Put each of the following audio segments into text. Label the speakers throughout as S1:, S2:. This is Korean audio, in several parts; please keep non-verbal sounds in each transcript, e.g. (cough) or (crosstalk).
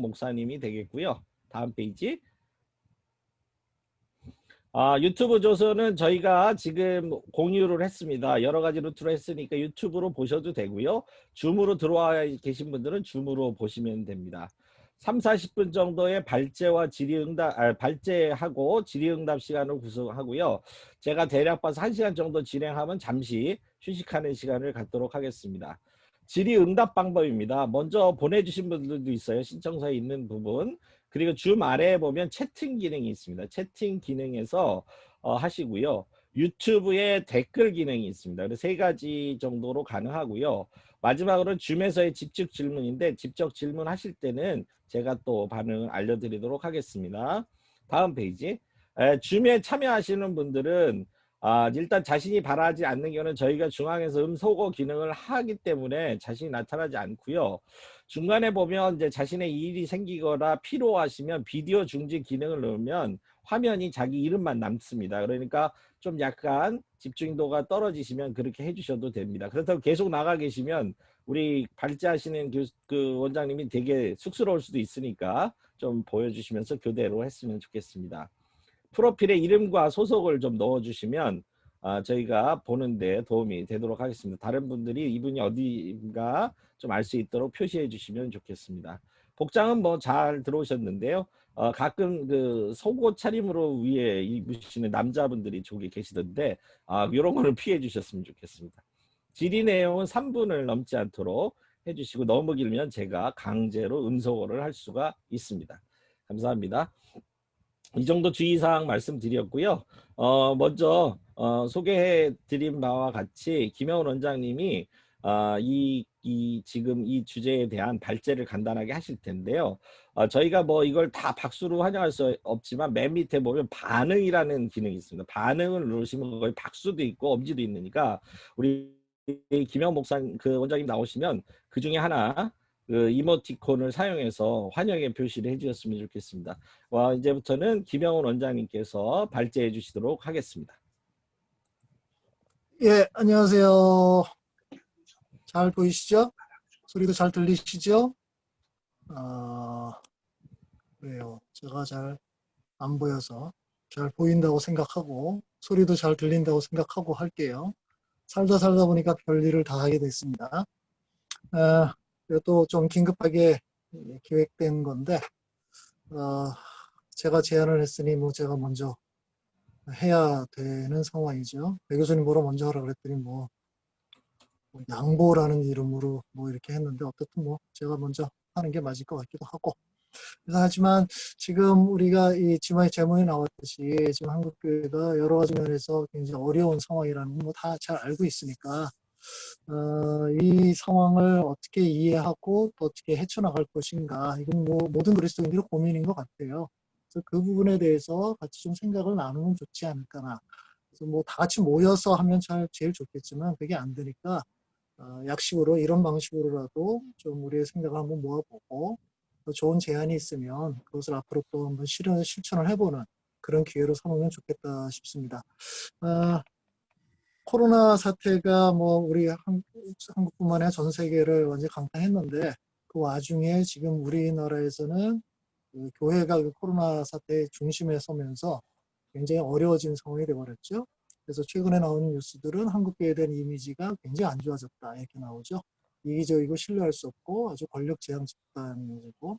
S1: 목사님이 되겠고요. 다음 페이지. 아, 유튜브 조서는 저희가 지금 공유를 했습니다. 여러 가지 루트로 했으니까 유튜브로 보셔도 되고요. 줌으로 들어와 계신 분들은 줌으로 보시면 됩니다. 3, 40분 정도의 발제와 질의응답, 아, 발제하고 질의응답 시간을 구성하고요. 제가 대략 봐서 1시간 정도 진행하면 잠시 휴식하는 시간을 갖도록 하겠습니다. 질의응답 방법입니다. 먼저 보내주신 분들도 있어요. 신청서에 있는 부분. 그리고 줌 아래에 보면 채팅 기능이 있습니다. 채팅 기능에서 어, 하시고요. 유튜브에 댓글 기능이 있습니다. 세 가지 정도로 가능하고요. 마지막으로 줌에서의 직접 질문인데 직접 질문하실 때는 제가 또 반응을 알려드리도록 하겠습니다. 다음 페이지. 에, 줌에 참여하시는 분들은 아, 일단 자신이 바라지 않는 경우는 저희가 중앙에서 음소거 기능을 하기 때문에 자신이 나타나지 않고요. 중간에 보면 이제 자신의 일이 생기거나 필요하시면 비디오 중지 기능을 넣으면 화면이 자기 이름만 남습니다. 그러니까 좀 약간 집중도가 떨어지시면 그렇게 해주셔도 됩니다. 그렇다고 계속 나가 계시면 우리 발제하시는 교, 그 원장님이 되게 쑥스러울 수도 있으니까 좀 보여주시면서 교대로 했으면 좋겠습니다. 프로필에 이름과 소속을 좀 넣어주시면 아, 저희가 보는데 도움이 되도록 하겠습니다. 다른 분들이 이분이 어디인가 좀 알 수 있도록 표시해 주시면 좋겠습니다. 복장은 뭐 잘 들어오셨는데요. 어, 가끔 그 속옷 차림으로 위에 입으시는 남자분들이 저기 계시던데 아, 이런 거는 피해 주셨으면 좋겠습니다. 질의 내용은 3분을 넘지 않도록 해주시고 너무 길면 제가 강제로 음소거를 할 수가 있습니다. 감사합니다. 이 정도 주의사항 말씀드렸고요. 어, 먼저 어, 소개해 드린 바와 같이 김영훈 원장님이 어, 이, 이 지금 이 주제에 대한 발제를 간단하게 하실 텐데요. 어, 저희가 뭐 이걸 다 박수로 환영할 수 없지만 맨 밑에 보면 반응이라는 기능이 있습니다. 반응을 누르시면 거의 박수도 있고 엄지도 있으니까 우리 김영 목사 그 원장님 나오시면 그 중에 하나 그 이모티콘을 사용해서 환영의 표시를 해주셨으면 좋겠습니다. 와 이제부터는 김영훈 원장님께서 발제해 주시도록 하겠습니다.
S2: 예, 안녕하세요. 잘 보이시죠? 소리도 잘 들리시죠? 아, 그래요. 제가 잘 안 보여서 잘 보인다고 생각하고 소리도 잘 들린다고 생각하고 할게요. 살다 살다 보니까 별일을 다 하게 됐습니다. 아, 또좀 긴급하게 계획된 건데 어, 제가 제안을 했으니 뭐 제가 먼저 해야 되는 상황이죠. 배 교수님 보러 먼저 하라 그랬더니 뭐, 뭐 양보라는 이름으로 뭐 이렇게 했는데 어떻든 뭐 제가 먼저 하는 게 맞을 것 같기도 하고 그래서 하지만 지금 우리가 이 지만의 제목에 나왔듯이 지금 한국교회가 여러 가지 면에서 굉장히 어려운 상황이라는 거다잘 알고 있으니까 어, 이 상황을 어떻게 이해하고 또 어떻게 헤쳐나갈 것인가 이건 뭐 모든 그리스도인들의 고민인 것 같아요. 그래서 그 부분에 대해서 같이 좀 생각을 나누면 좋지 않을까나. 그래서 뭐 다 같이 모여서 하면 잘 제일 좋겠지만 그게 안 되니까 어, 약식으로 이런 방식으로라도 좀 우리의 생각을 한번 모아보고 또 좋은 제안이 있으면 그것을 앞으로 또 한번 실현, 실천을 해보는 그런 기회로 삼으면 좋겠다 싶습니다. 어, 코로나 사태가 뭐 우리 한국뿐만 아니라 전 세계를 완전히 강타했는데 그 와중에 지금 우리나라에서는 그 교회가 그 코로나 사태의 중심에 서면서 굉장히 어려워진 상황이 되어버렸죠. 그래서 최근에 나온 뉴스들은 한국교회에 대한 이미지가 굉장히 안 좋아졌다 이렇게 나오죠. 이기적이고 신뢰할 수 없고 아주 권력 재앙 집단이고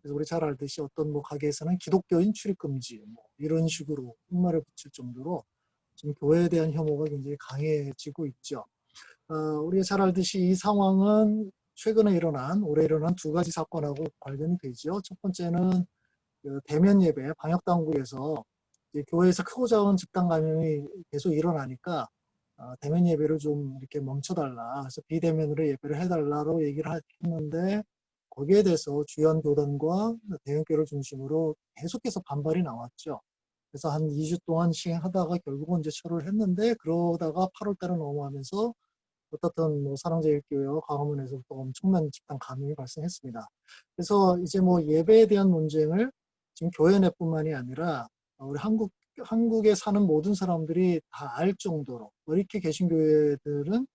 S2: 그래서 우리 잘 알듯이 어떤 뭐 가게에서는 기독교인 출입 금지 뭐 이런 식으로 흑말을 붙일 정도로 지금 교회에 대한 혐오가 굉장히 강해지고 있죠. 어, 우리가 잘 알듯이 이 상황은 최근에 일어난 올해 일어난 두 가지 사건하고 관련이 되죠. 첫 번째는 그 대면 예배 방역 당국에서 교회에서 크고 작은 집단 감염이 계속 일어나니까 어, 대면 예배를 좀 이렇게 멈춰달라. 그래서 비대면으로 예배를 해달라고 얘기를 했는데 거기에 대해서 주연 교단과 대형교를 중심으로 계속해서 반발이 나왔죠. 그래서 한 2주 동안 시행하다가 결국은 이제 철회를 했는데 그러다가 8월 달에 넘어가면서 어떻든 뭐 사랑제일교회와 광화문에서부터 엄청난 집단 감염이 발생했습니다. 그래서 이제 뭐 예배에 대한 논쟁을 지금 교회 내뿐만이 아니라 우리 한국 한국에 사는 모든 사람들이 다 알 정도로 왜 이렇게 개신교회들은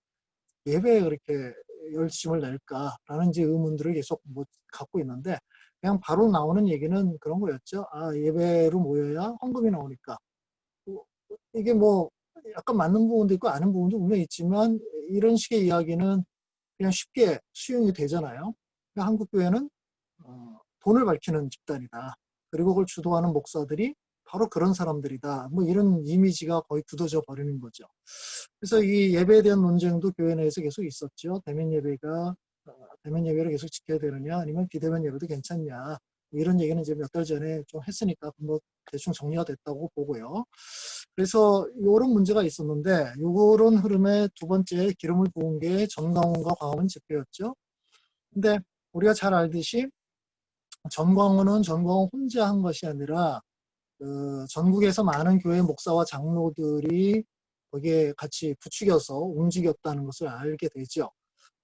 S2: 예배에 그렇게 열심을 낼까라는 이제 의문들을 계속 뭐 갖고 있는데 그냥 바로 나오는 얘기는 그런 거였죠. 아 예배로 모여야 헌금이 나오니까 뭐, 이게 뭐 약간 맞는 부분도 있고 아는 부분도 분명히 있지만 이런 식의 이야기는 그냥 쉽게 수용이 되잖아요. 그러니까 한국 교회는 어, 돈을 밝히는 집단이다. 그리고 그걸 주도하는 목사들이 바로 그런 사람들이다. 뭐 이런 이미지가 거의 굳어져 버리는 거죠. 그래서 이 예배에 대한 논쟁도 교회 내에서 계속 있었죠. 대면 예배가 어, 대면 예배를 계속 지켜야 되느냐 아니면 비대면 예배도 괜찮냐 이런 얘기는 이제 몇 달 전에 좀 했으니까 뭐 대충 정리가 됐다고 보고요. 그래서 이런 문제가 있었는데 이런 흐름의 두 번째 기름을 부은 게 전광훈과 광화문 집회였죠. 근데 우리가 잘 알듯이 전광훈은 전광훈 혼자 한 것이 아니라 그 전국에서 많은 교회 목사와 장로들이 거기에 같이 부추겨서 움직였다는 것을 알게 되죠.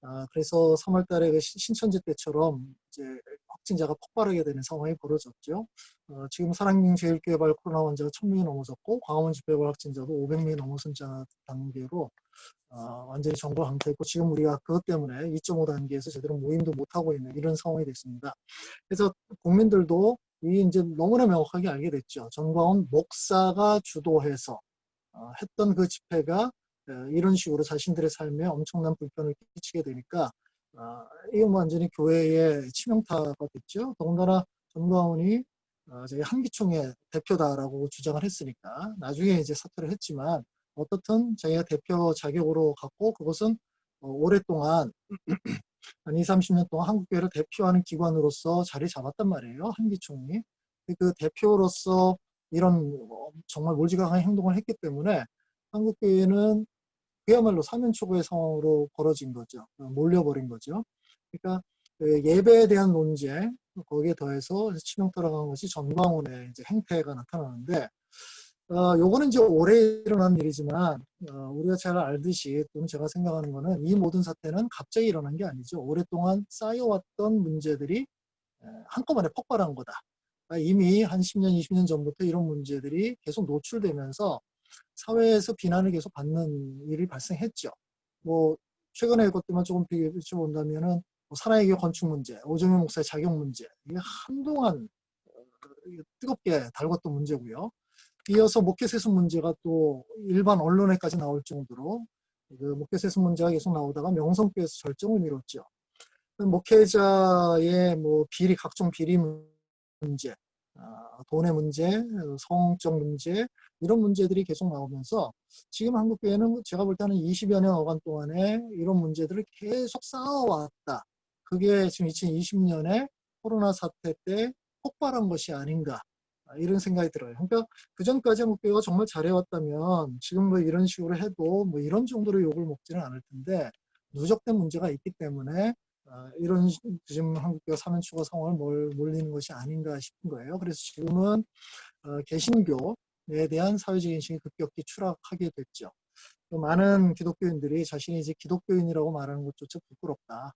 S2: 아, 그래서 3월 달에 그 신천지 때처럼 이제 확진자가 폭발하게 되는 상황이 벌어졌죠. 어, 지금 사랑제일교회 발 코로나 환자가 1000명이 넘어섰고 광화문 집회발 확진자도 500명이 넘어선 단계로 어, 완전히 정보 강퇴했고 지금 우리가 그것 때문에 2.5 단계에서 제대로 모임도 못하고 있는 이런 상황이 됐습니다. 그래서 국민들도 이 이제 너무나 명확하게 알게 됐죠. 전광훈 목사가 주도해서 어, 했던 그 집회가 어, 이런 식으로 자신들의 삶에 엄청난 불편을 끼치게 되니까 어, 이건 완전히 교회의 치명타가 됐죠. 더군다나 전광훈이 어, 저희 한기총의 대표다라고 주장을 했으니까 나중에 이제 사퇴를 했지만 어떻든 자기가 대표 자격으로 갖고 그것은 어, 오랫동안 (clears throat) 한 20, 30년 동안 한국교회를 대표하는 기관으로서 자리 잡았단 말이에요. 한기총이. 그 대표로서 이런 뭐 정말 몰지각한 행동을 했기 때문에 한국교회는 그야말로 사면초고의 상황으로 벌어진 거죠. 몰려버린 거죠. 그러니까 그 예배에 대한 논쟁, 거기에 더해서 치명타로 간 것이 전광훈의 이제 행태가 나타나는데, 어, 요거는 이제 오래 일어난 일이지만, 어, 우리가 잘 알듯이, 또는 제가 생각하는 거는 이 모든 사태는 갑자기 일어난 게 아니죠. 오랫동안 쌓여왔던 문제들이 한꺼번에 폭발한 거다. 그러니까 이미 한 10년, 20년 전부터 이런 문제들이 계속 노출되면서 사회에서 비난을 계속 받는 일이 발생했죠. 뭐 최근에 것들만 조금 비교해 본다면은 뭐 사나이교 건축 문제, 오정현 목사의 자격 문제 이게 한동안 어, 뜨겁게 달궜던 문제고요. 이어서 목회세습 문제가 또 일반 언론에까지 나올 정도로 그 목회세습 문제가 계속 나오다가 명성교에서 절정을 이뤘죠. 목회자의 뭐 비리 각종 비리 문제, 아, 돈의 문제, 성적 문제 이런 문제들이 계속 나오면서 지금 한국교회는 제가 볼 때는 20여 년 어간 동안에 이런 문제들을 계속 쌓아왔다. 그게 지금 2020년에 코로나 사태 때 폭발한 것이 아닌가 아, 이런 생각이 들어요. 그러니까 그 전까지 한국교회가 정말 잘해왔다면 지금 뭐 이런 식으로 해도 뭐 이런 정도로 욕을 먹지는 않을 텐데 누적된 문제가 있기 때문에 아, 이런 지금 한국교회 사면추가 상황을 몰, 몰리는 것이 아닌가 싶은 거예요. 그래서 지금은 어, 개신교에 대한 사회적 인식이 급격히 추락하게 됐죠. 많은 기독교인들이 자신이 이제 기독교인이라고 말하는 것조차 부끄럽다.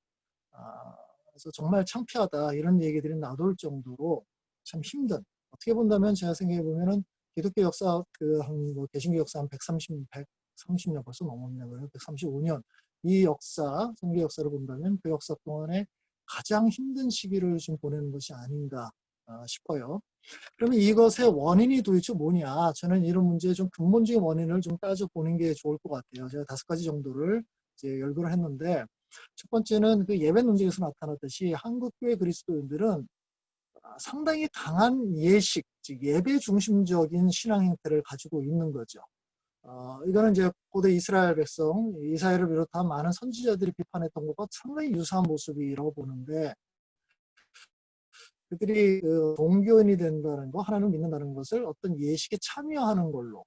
S2: 아, 그래서 정말 창피하다 이런 얘기들이 나돌 정도로 참 힘든 어떻게 본다면 제가 생각해 보면은 기독교 역사 그 한 뭐 개신교 역사 한 130, 130년 벌써 넘었네요. 135년 이 역사, 성교 역사를 본다면 그 역사 동안에 가장 힘든 시기를 좀 보내는 것이 아닌가 아, 싶어요. 그러면 이것의 원인이 도대체 뭐냐? 저는 이런 문제의 좀 근본적인 원인을 좀 따져보는 게 좋을 것 같아요. 제가 다섯 가지 정도를 이제 열거를 했는데 첫 번째는 그 예배 논쟁에서 나타났듯이 한국교회 그리스도인들은 상당히 강한 예식, 즉 예배 중심적인 신앙 행태를 가지고 있는 거죠. 어, 이거는 이제 고대 이스라엘 백성, 이사야를 비롯한 많은 선지자들이 비판했던 것과 상당히 유사한 모습이라고 보는데 그들이 그 동교인이 된다는 거, 하나님을 믿는다는 것을 어떤 예식에 참여하는 걸로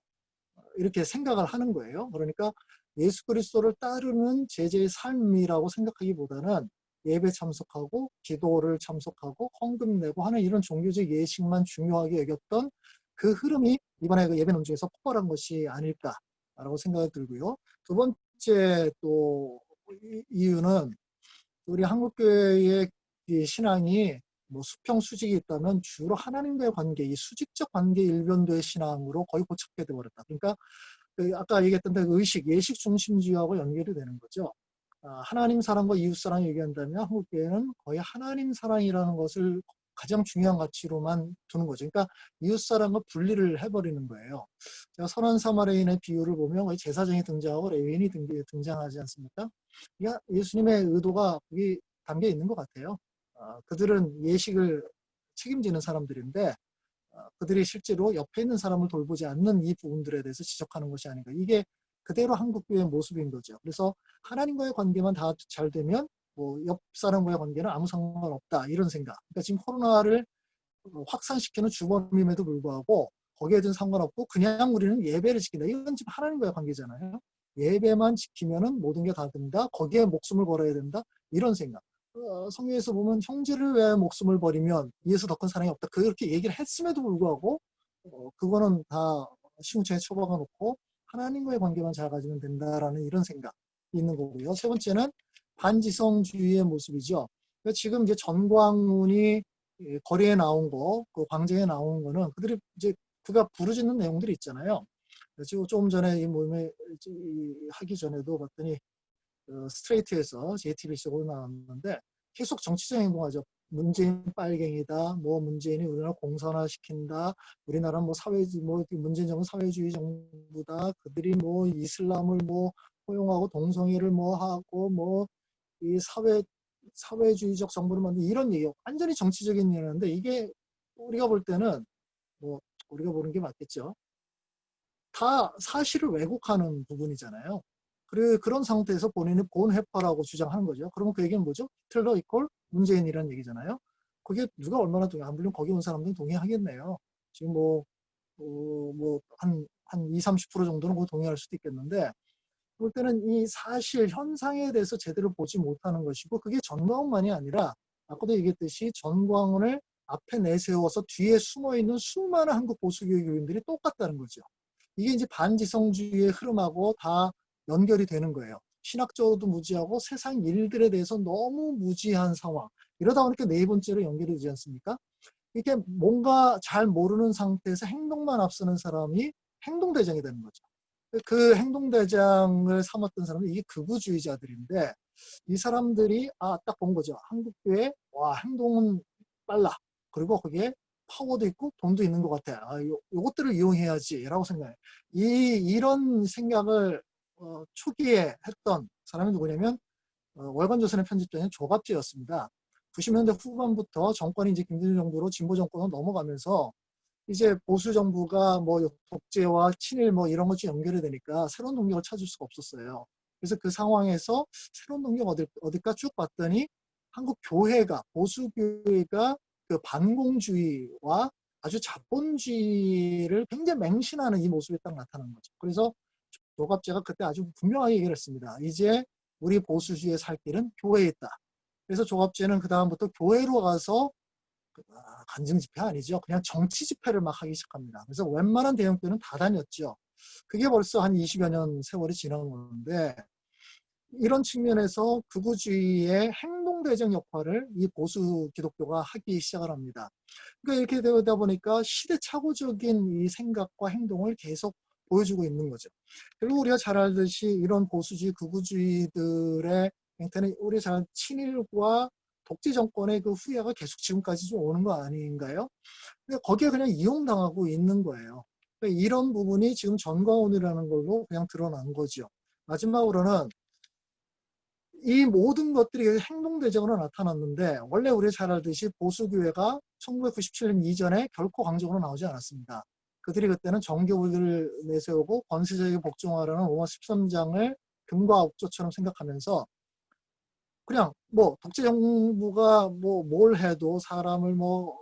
S2: 이렇게 생각을 하는 거예요. 그러니까 예수 그리스도를 따르는 제자의 삶이라고 생각하기보다는 예배 참석하고 기도를 참석하고 헌금 내고 하는 이런 종교적 예식만 중요하게 여겼던 그 흐름이 이번에 그 예배 논쟁에서 폭발한 것이 아닐까라고 생각이 들고요. 두 번째 또 이유는 우리 한국교회의 신앙이 뭐 수평 수직이 있다면 주로 하나님과의 관계, 이 수직적 관계 일변도의 신앙으로 거의 고착돼 버렸다. 그러니까 그 아까 얘기했던 그 의식, 예식 중심주의하고 연결이 되는 거죠. 아, 하나님 사랑과 이웃 사랑 얘기한다면 한국교회는 거의 하나님 사랑이라는 것을 가장 중요한 가치로만 두는 거죠. 그러니까 이웃사랑과 분리를 해버리는 거예요. 제가 선한 사마리인의 비유를 보면 제사장이 등장하고 레위인이 등장하지 않습니까? 그러니까 예수님의 의도가 거기 담겨 있는 것 같아요. 어, 그들은 예식을 책임지는 사람들인데 어, 그들이 실제로 옆에 있는 사람을 돌보지 않는 이 부분들에 대해서 지적하는 것이 아닌가. 이게 그대로 한국교회의 모습인 거죠. 그래서 하나님과의 관계만 다 잘 되면 뭐 옆 사람과의 관계는 아무 상관없다 이런 생각. 그러니까 지금 코로나를 확산시키는 주범임에도 불구하고 거기에 든 상관없고 그냥 우리는 예배를 지킨다. 이건 지금 하나님과의 관계잖아요. 예배만 지키면은 모든 게 다 된다. 거기에 목숨을 걸어야 된다. 이런 생각. 어, 성경에서 보면 형제를 위해 목숨을 버리면 이에서 더 큰 사랑이 없다. 그렇게 얘기를 했음에도 불구하고 어, 그거는 다 시궁창에 처박아 놓고 하나님과의 관계만 잘 가지면 된다라는 이런 생각이 있는 거고요. 세 번째는 반지성주의의 모습이죠. 그러니까 지금 이제 전광훈이 거리에 나온 거, 그 광장에 나온 거는 그들이 이제 그가 부르짖는 내용들이 있잖아요. 지금 조금 전에 이 모임에 하기 전에도 봤더니 그 스트레이트에서 JTBC로 나왔는데 계속 정치적 행동하죠. 문재인 빨갱이다. 뭐 문재인이 우리나라 공산화 시킨다. 우리나라 뭐 사회주 뭐 문재인 정부 사회주의 정부다. 그들이 뭐 이슬람을 뭐 포용하고 동성애를 뭐 하고 뭐 이 사회 사회주의적 정부를 만든 이런 얘기 완전히 정치적인 얘기인데 이게 우리가 볼 때는 뭐 우리가 보는 게 맞겠죠. 다 사실을 왜곡하는 부분이잖아요. 그래 그런 상태에서 본인이 본해파라고 주장하는 거죠. 그러면 그 얘기는 뭐죠? 히틀러 이퀄 문재인이라는 얘기잖아요. 그게 누가 얼마나 동의, 안 물론 거기 온 사람들은 동의하겠네요. 지금 뭐, 어, 뭐, 한, 한 20, 30% 정도는 그 동의할 수도 있겠는데, 볼 때는 이 사실 현상에 대해서 제대로 보지 못하는 것이고, 그게 전광훈만이 아니라, 아까도 얘기했듯이 전광훈을 앞에 내세워서 뒤에 숨어 있는 수많은 한국 보수교육 교인들이 똑같다는 거죠. 이게 이제 반지성주의의 흐름하고 다 연결이 되는 거예요. 신학적으로도 무지하고 세상 일들에 대해서 너무 무지한 상황. 이러다 보니까 네 번째로 연결이 되지 않습니까? 이렇게 뭔가 잘 모르는 상태에서 행동만 앞서는 사람이 행동대장이 되는 거죠. 그 행동대장을 삼았던 사람은 이게 극우주의자들인데 이 사람들이 아 딱 본 거죠. 한국교회 와 행동은 빨라. 그리고 거기에 파워도 있고 돈도 있는 것 같아. 아, 요, 요것들을 이용해야지 라고 생각해. 이, 이런 생각을 어, 초기에 했던 사람이 누구냐면 어, 월간조선의 편집장인 조갑재였습니다. 90년대 후반부터 정권이 이제 김대중 정부로 진보 정권으로 넘어가면서 이제 보수 정부가 뭐 독재와 친일 뭐 이런 것이 연결이 되니까 새로운 동력을 찾을 수가 없었어요. 그래서 그 상황에서 새로운 동력 어디, 어딜까 쭉 봤더니 한국 교회가 보수 교회가 그 반공주의와 아주 자본주의를 굉장히 맹신하는 이 모습이 딱 나타난 거죠. 그래서 조갑제가 그때 아주 분명하게 얘기를 했습니다. 이제 우리 보수주의의 살 길은 교회에 있다. 그래서 조갑제는 그 다음부터 교회로 가서 아, 간증 집회 아니죠. 그냥 정치 집회를 막 하기 시작합니다. 그래서 웬만한 대형교회는 다 다녔죠. 그게 벌써 한 20여 년 세월이 지난 건데 이런 측면에서 극우주의의 행동대적 역할을 이 보수 기독교가 하기 시작을 합니다. 그러니까 이렇게 되다 보니까 시대착오적인 이 생각과 행동을 계속 보여주고 있는 거죠. 그리고 우리가 잘 알듯이 이런 보수주의, 극우주의들의 형태는 우리 잘 친일과 독재 정권의 그 후예가 계속 지금까지 좀 오는 거 아닌가요? 근데 거기에 그냥 이용당하고 있는 거예요. 그러니까 이런 부분이 지금 전광훈이라는 걸로 그냥 드러난 거죠. 마지막으로는 이 모든 것들이 행동대적으로 나타났는데 원래 우리 잘 알듯이 보수교회가 1997년 이전에 결코 강적으로 나오지 않았습니다. 그들이 그때는 정교국을 내세우고 권세적인 복종하라는 로마 13장을 금과 옥조처럼 생각하면서 그냥 뭐 독재 정부가 뭐 뭘 해도 사람을 뭐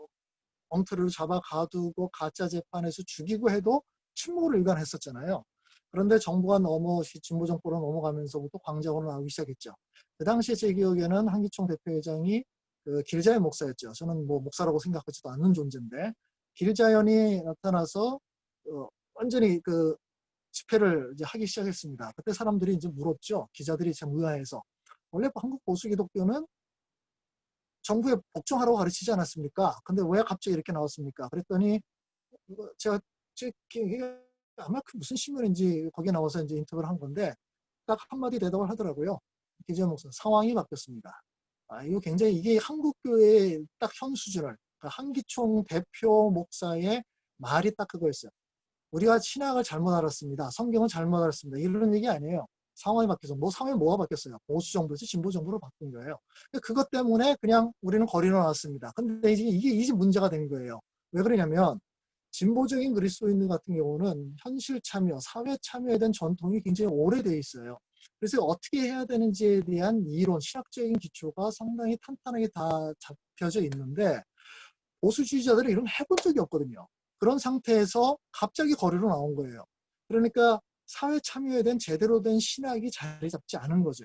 S2: 엉터리로 잡아 가두고 가짜 재판에서 죽이고 해도 침묵을 일관했었잖아요. 그런데 정부가 넘어 진보 정권으로 넘어가면서부터 광장으로 나오기 시작했죠. 그 당시에 제 기억에는 한기총 대표회장이 그 길자의 목사였죠. 저는 뭐 목사라고 생각하지도 않는 존재인데 길자연이 나타나서 어, 완전히 그 집회를 이제 하기 시작했습니다. 그때 사람들이 이제 물었죠. 기자들이 참 의아해서 원래 한국 보수 기독교는 정부에 복종하라고 가르치지 않았습니까? 근데 왜 갑자기 이렇게 나왔습니까? 그랬더니 제가 제 아마 그 무슨 신문인지 거기에 나와서 이제 인터뷰를 한 건데 딱 한마디 대답을 하더라고요. 기자 목사 상황이 바뀌었습니다. 아, 이거 굉장히 이게 한국 교회의 딱 현 수준을 그 한기총 대표 목사의 말이 딱 그거였어요. 우리가 신학을 잘못 알았습니다. 성경을 잘못 알았습니다. 이런 얘기 아니에요. 상황이 바뀌어서 뭐 상황이 뭐가 바뀌었어요? 보수 정부에서 진보 정부로 바뀐 거예요. 그것 때문에 그냥 우리는 거리로 나왔습니다. 근데 이제 이게 이제 문제가 된 거예요. 왜 그러냐면 진보적인 그리스도인들 같은 경우는 현실 참여, 사회 참여에 대한 전통이 굉장히 오래돼 있어요. 그래서 어떻게 해야 되는지에 대한 이론, 신학적인 기초가 상당히 탄탄하게 다 잡혀져 있는데 보수주의자들은 이런 해본 적이 없거든요. 그런 상태에서 갑자기 거리로 나온 거예요. 그러니까 사회 참여에 대한 제대로 된 신학이 자리 잡지 않은 거죠.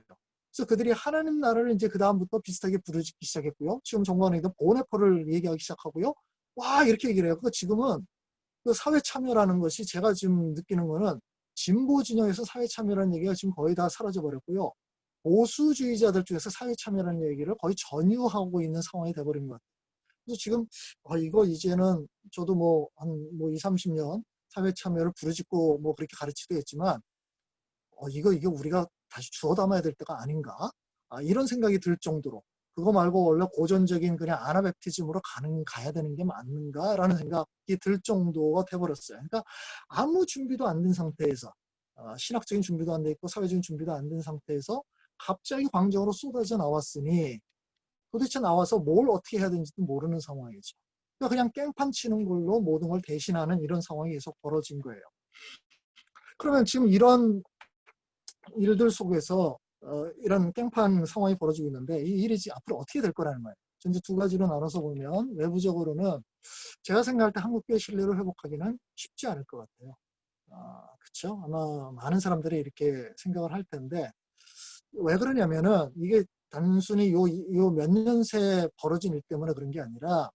S2: 그래서 그들이 하나님 나라를 이제 그 다음부터 비슷하게 부르짖기 시작했고요. 지금 정관에도 보네포를 얘기하기 시작하고요. 와 이렇게 얘기를 해요. 그 지금은 그 사회 참여라는 것이 제가 지금 느끼는 거는 진보 진영에서 사회 참여라는 얘기가 지금 거의 다 사라져 버렸고요. 보수주의자들 중에서 사회 참여라는 얘기를 거의 전유하고 있는 상황이 돼버린 것 같아요. 그래서 지금 아, 이거 이제는 저도 뭐 한뭐 2, 30년 사회 참여를 부르짖고 뭐 그렇게 가르치도 했지만 어, 이거 이게 우리가 다시 주워 담아야 될 때가 아닌가 아, 이런 생각이 들 정도로 그거 말고 원래 고전적인 그냥 아나베티즘으로 가는 가야 되는 게 맞는가라는 생각이 들 정도가 돼버렸어요. 그러니까 아무 준비도 안 된 상태에서 어, 신학적인 준비도 안 돼 있고 사회적인 준비도 안 된 상태에서 갑자기 광적으로 쏟아져 나왔으니 도대체 나와서 뭘 어떻게 해야 되는지도 모르는 상황이죠. 그러니까 그냥 깽판 치는 걸로 모든 걸 대신하는 이런 상황이 계속 벌어진 거예요. 그러면 지금 이런 일들 속에서 어, 이런 깽판 상황이 벌어지고 있는데 이 일이 앞으로 어떻게 될 거라는 거예요. 이제 두 가지로 나눠서 보면 외부적으로는 제가 생각할 때 한국교회 신뢰를 회복하기는 쉽지 않을 것 같아요. 아, 그렇죠? 아마 많은 사람들이 이렇게 생각을 할 텐데 왜 그러냐면은 이게 단순히 요 요 몇 년 새 벌어진 일 때문에 그런 게 아니라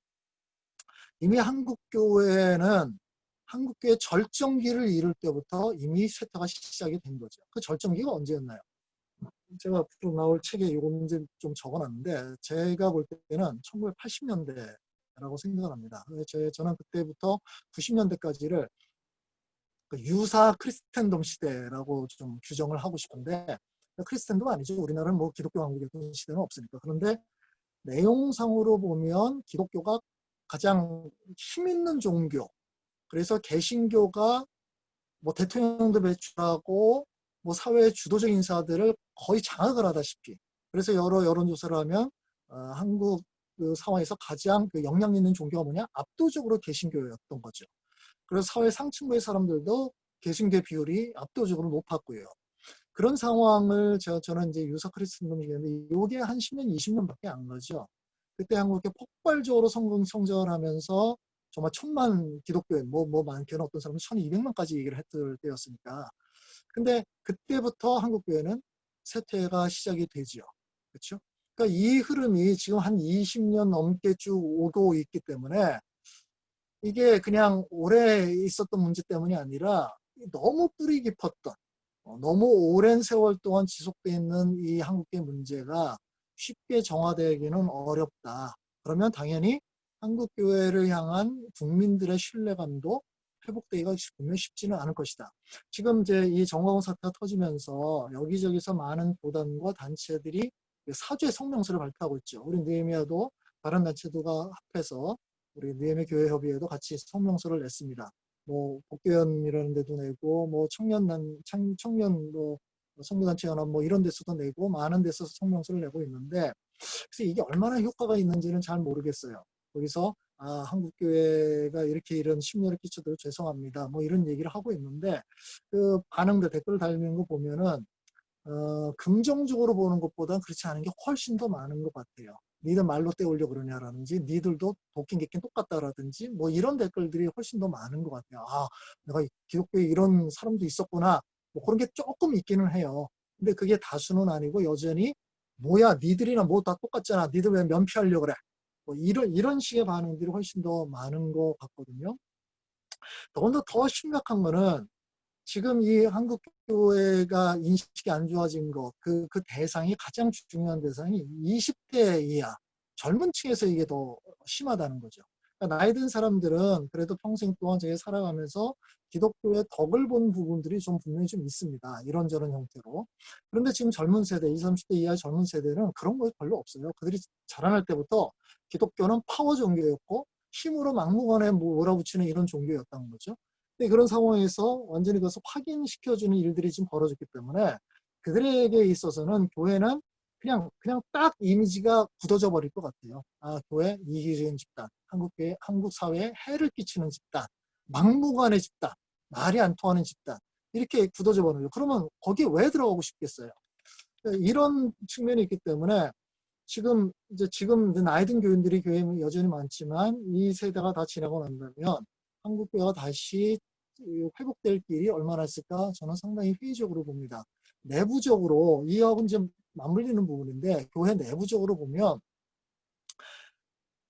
S2: 이미 한국교회는 한국교회 절정기를 이룰 때부터 이미 쇠퇴가 시작이 된 거죠. 그 절정기가 언제였나요? 제가 앞으로 나올 책에 이거 문제 좀 적어놨는데 제가 볼 때는 1980년대라고 생각을 합니다. 제, 저는 그때부터 90년대까지를 그 유사 크리스텐덤 시대라고 좀 규정을 하고 싶은데 크리스텐덤 아니죠. 우리나라는 뭐 기독교 왕국이었던 시대는 없으니까. 그런데 내용상으로 보면 기독교가 가장 힘있는 종교 그래서 개신교가 뭐 대통령도 배출하고 뭐 사회의 주도적 인사들을 거의 장악을 하다시피 그래서 여러 여론조사를 하면 어, 한국 그 상황에서 가장 그 영향 있는 종교가 뭐냐 압도적으로 개신교였던 거죠. 그래서 사회 상층부의 사람들도 개신교 비율이 압도적으로 높았고요. 그런 상황을 저, 저는 이제 유사 크리스천덤 얘기했는데 이게 한 10년, 20년밖에 안 가죠. 그때 한국에 폭발적으로 성공 성장을 하면서 정말 천만 기독교인, 뭐, 뭐 많게는 어떤 사람은 1200만까지 얘기를 했을 때였으니까 근데 그때부터 한국 교회는 쇠퇴가 시작이 되지요. 그렇죠? 그러니까 이 흐름이 지금 한 20년 넘게 쭉 오고 있기 때문에 이게 그냥 오래 있었던 문제 때문이 아니라 너무 뿌리 깊었던 어, 너무 오랜 세월 동안 지속되어 있는 이 한국계 문제가 쉽게 정화되기는 어렵다. 그러면 당연히 한국교회를 향한 국민들의 신뢰감도 회복되기가 분명 쉽지는 않을 것이다. 지금 이제 이 정광훈 사태가 터지면서 여기저기서 많은 교단과 단체들이 사죄 성명서를 발표하고 있죠. 우리 느헤미야도 다른 단체들과 합해서 우리 느헤미 교회 협의회도 같이 성명서를 냈습니다. 뭐 복교연이라는 데도 내고 뭐 청년단 청년 뭐 성교단체 연합 뭐 이런 데서도 내고 많은 데서 성명서를 내고 있는데 그래서 이게 얼마나 효과가 있는지는 잘 모르겠어요. 거기서 아, 한국교회가 이렇게 이런 심려를 끼쳐도 죄송합니다. 뭐 이런 얘기를 하고 있는데 그 반응들 댓글 달리는 거 보면은 어, 긍정적으로 보는 것보다 그렇지 않은 게 훨씬 더 많은 것 같아요. 니들 말로 떼올려 그러냐라든지 니들도 도끼 객긴 똑같다라든지 뭐 이런 댓글들이 훨씬 더 많은 것 같아요. 아 내가 기독교에 이런 사람도 있었구나 뭐 그런 게 조금 있기는 해요. 근데 그게 다수는 아니고 여전히 뭐야 니들이나 뭐 다 똑같잖아 니들 왜 면피하려고 그래 뭐 이런 이런 식의 반응들이 훨씬 더 많은 것 같거든요. 더군다나 더 심각한 거는 지금 이 한국 교회가 인식이 안 좋아진 것, 그, 그 대상이 가장 중요한 대상이 20대 이하 젊은 층에서 이게 더 심하다는 거죠. 그러니까 나이 든 사람들은 그래도 평생 동안 저희 살아가면서 기독교의 덕을 본 부분들이 좀 분명히 좀 있습니다. 이런저런 형태로. 그런데 지금 젊은 세대, 20, 30대 이하의 젊은 세대는 그런 거 별로 없어요. 그들이 자라날 때부터 기독교는 파워 종교였고 힘으로 막무가내 뭐 몰아붙이는 이런 종교였다는 거죠. 근데 그런 상황에서 완전히 그것을 확인시켜주는 일들이 지금 벌어졌기 때문에 그들에게 있어서는 교회는 그냥 그냥 딱 이미지가 굳어져 버릴 것 같아요. 아 교회 이기적인 집단, 한국 교회, 한국 사회에 해를 끼치는 집단, 막무가내 집단, 말이 안 통하는 집단 이렇게 굳어져 버려요. 그러면 거기에 왜 들어가고 싶겠어요? 이런 측면이 있기 때문에 지금 이제 지금 나이 든 교인들이 교회에 여전히 많지만 이 세대가 다 지나고 난다면 한국 교회가 다시 회복될 길이 얼마나 있을까 저는 상당히 회의적으로 봅니다. 내부적으로 이하고는 좀 맞물리는 부분인데 교회 내부적으로 보면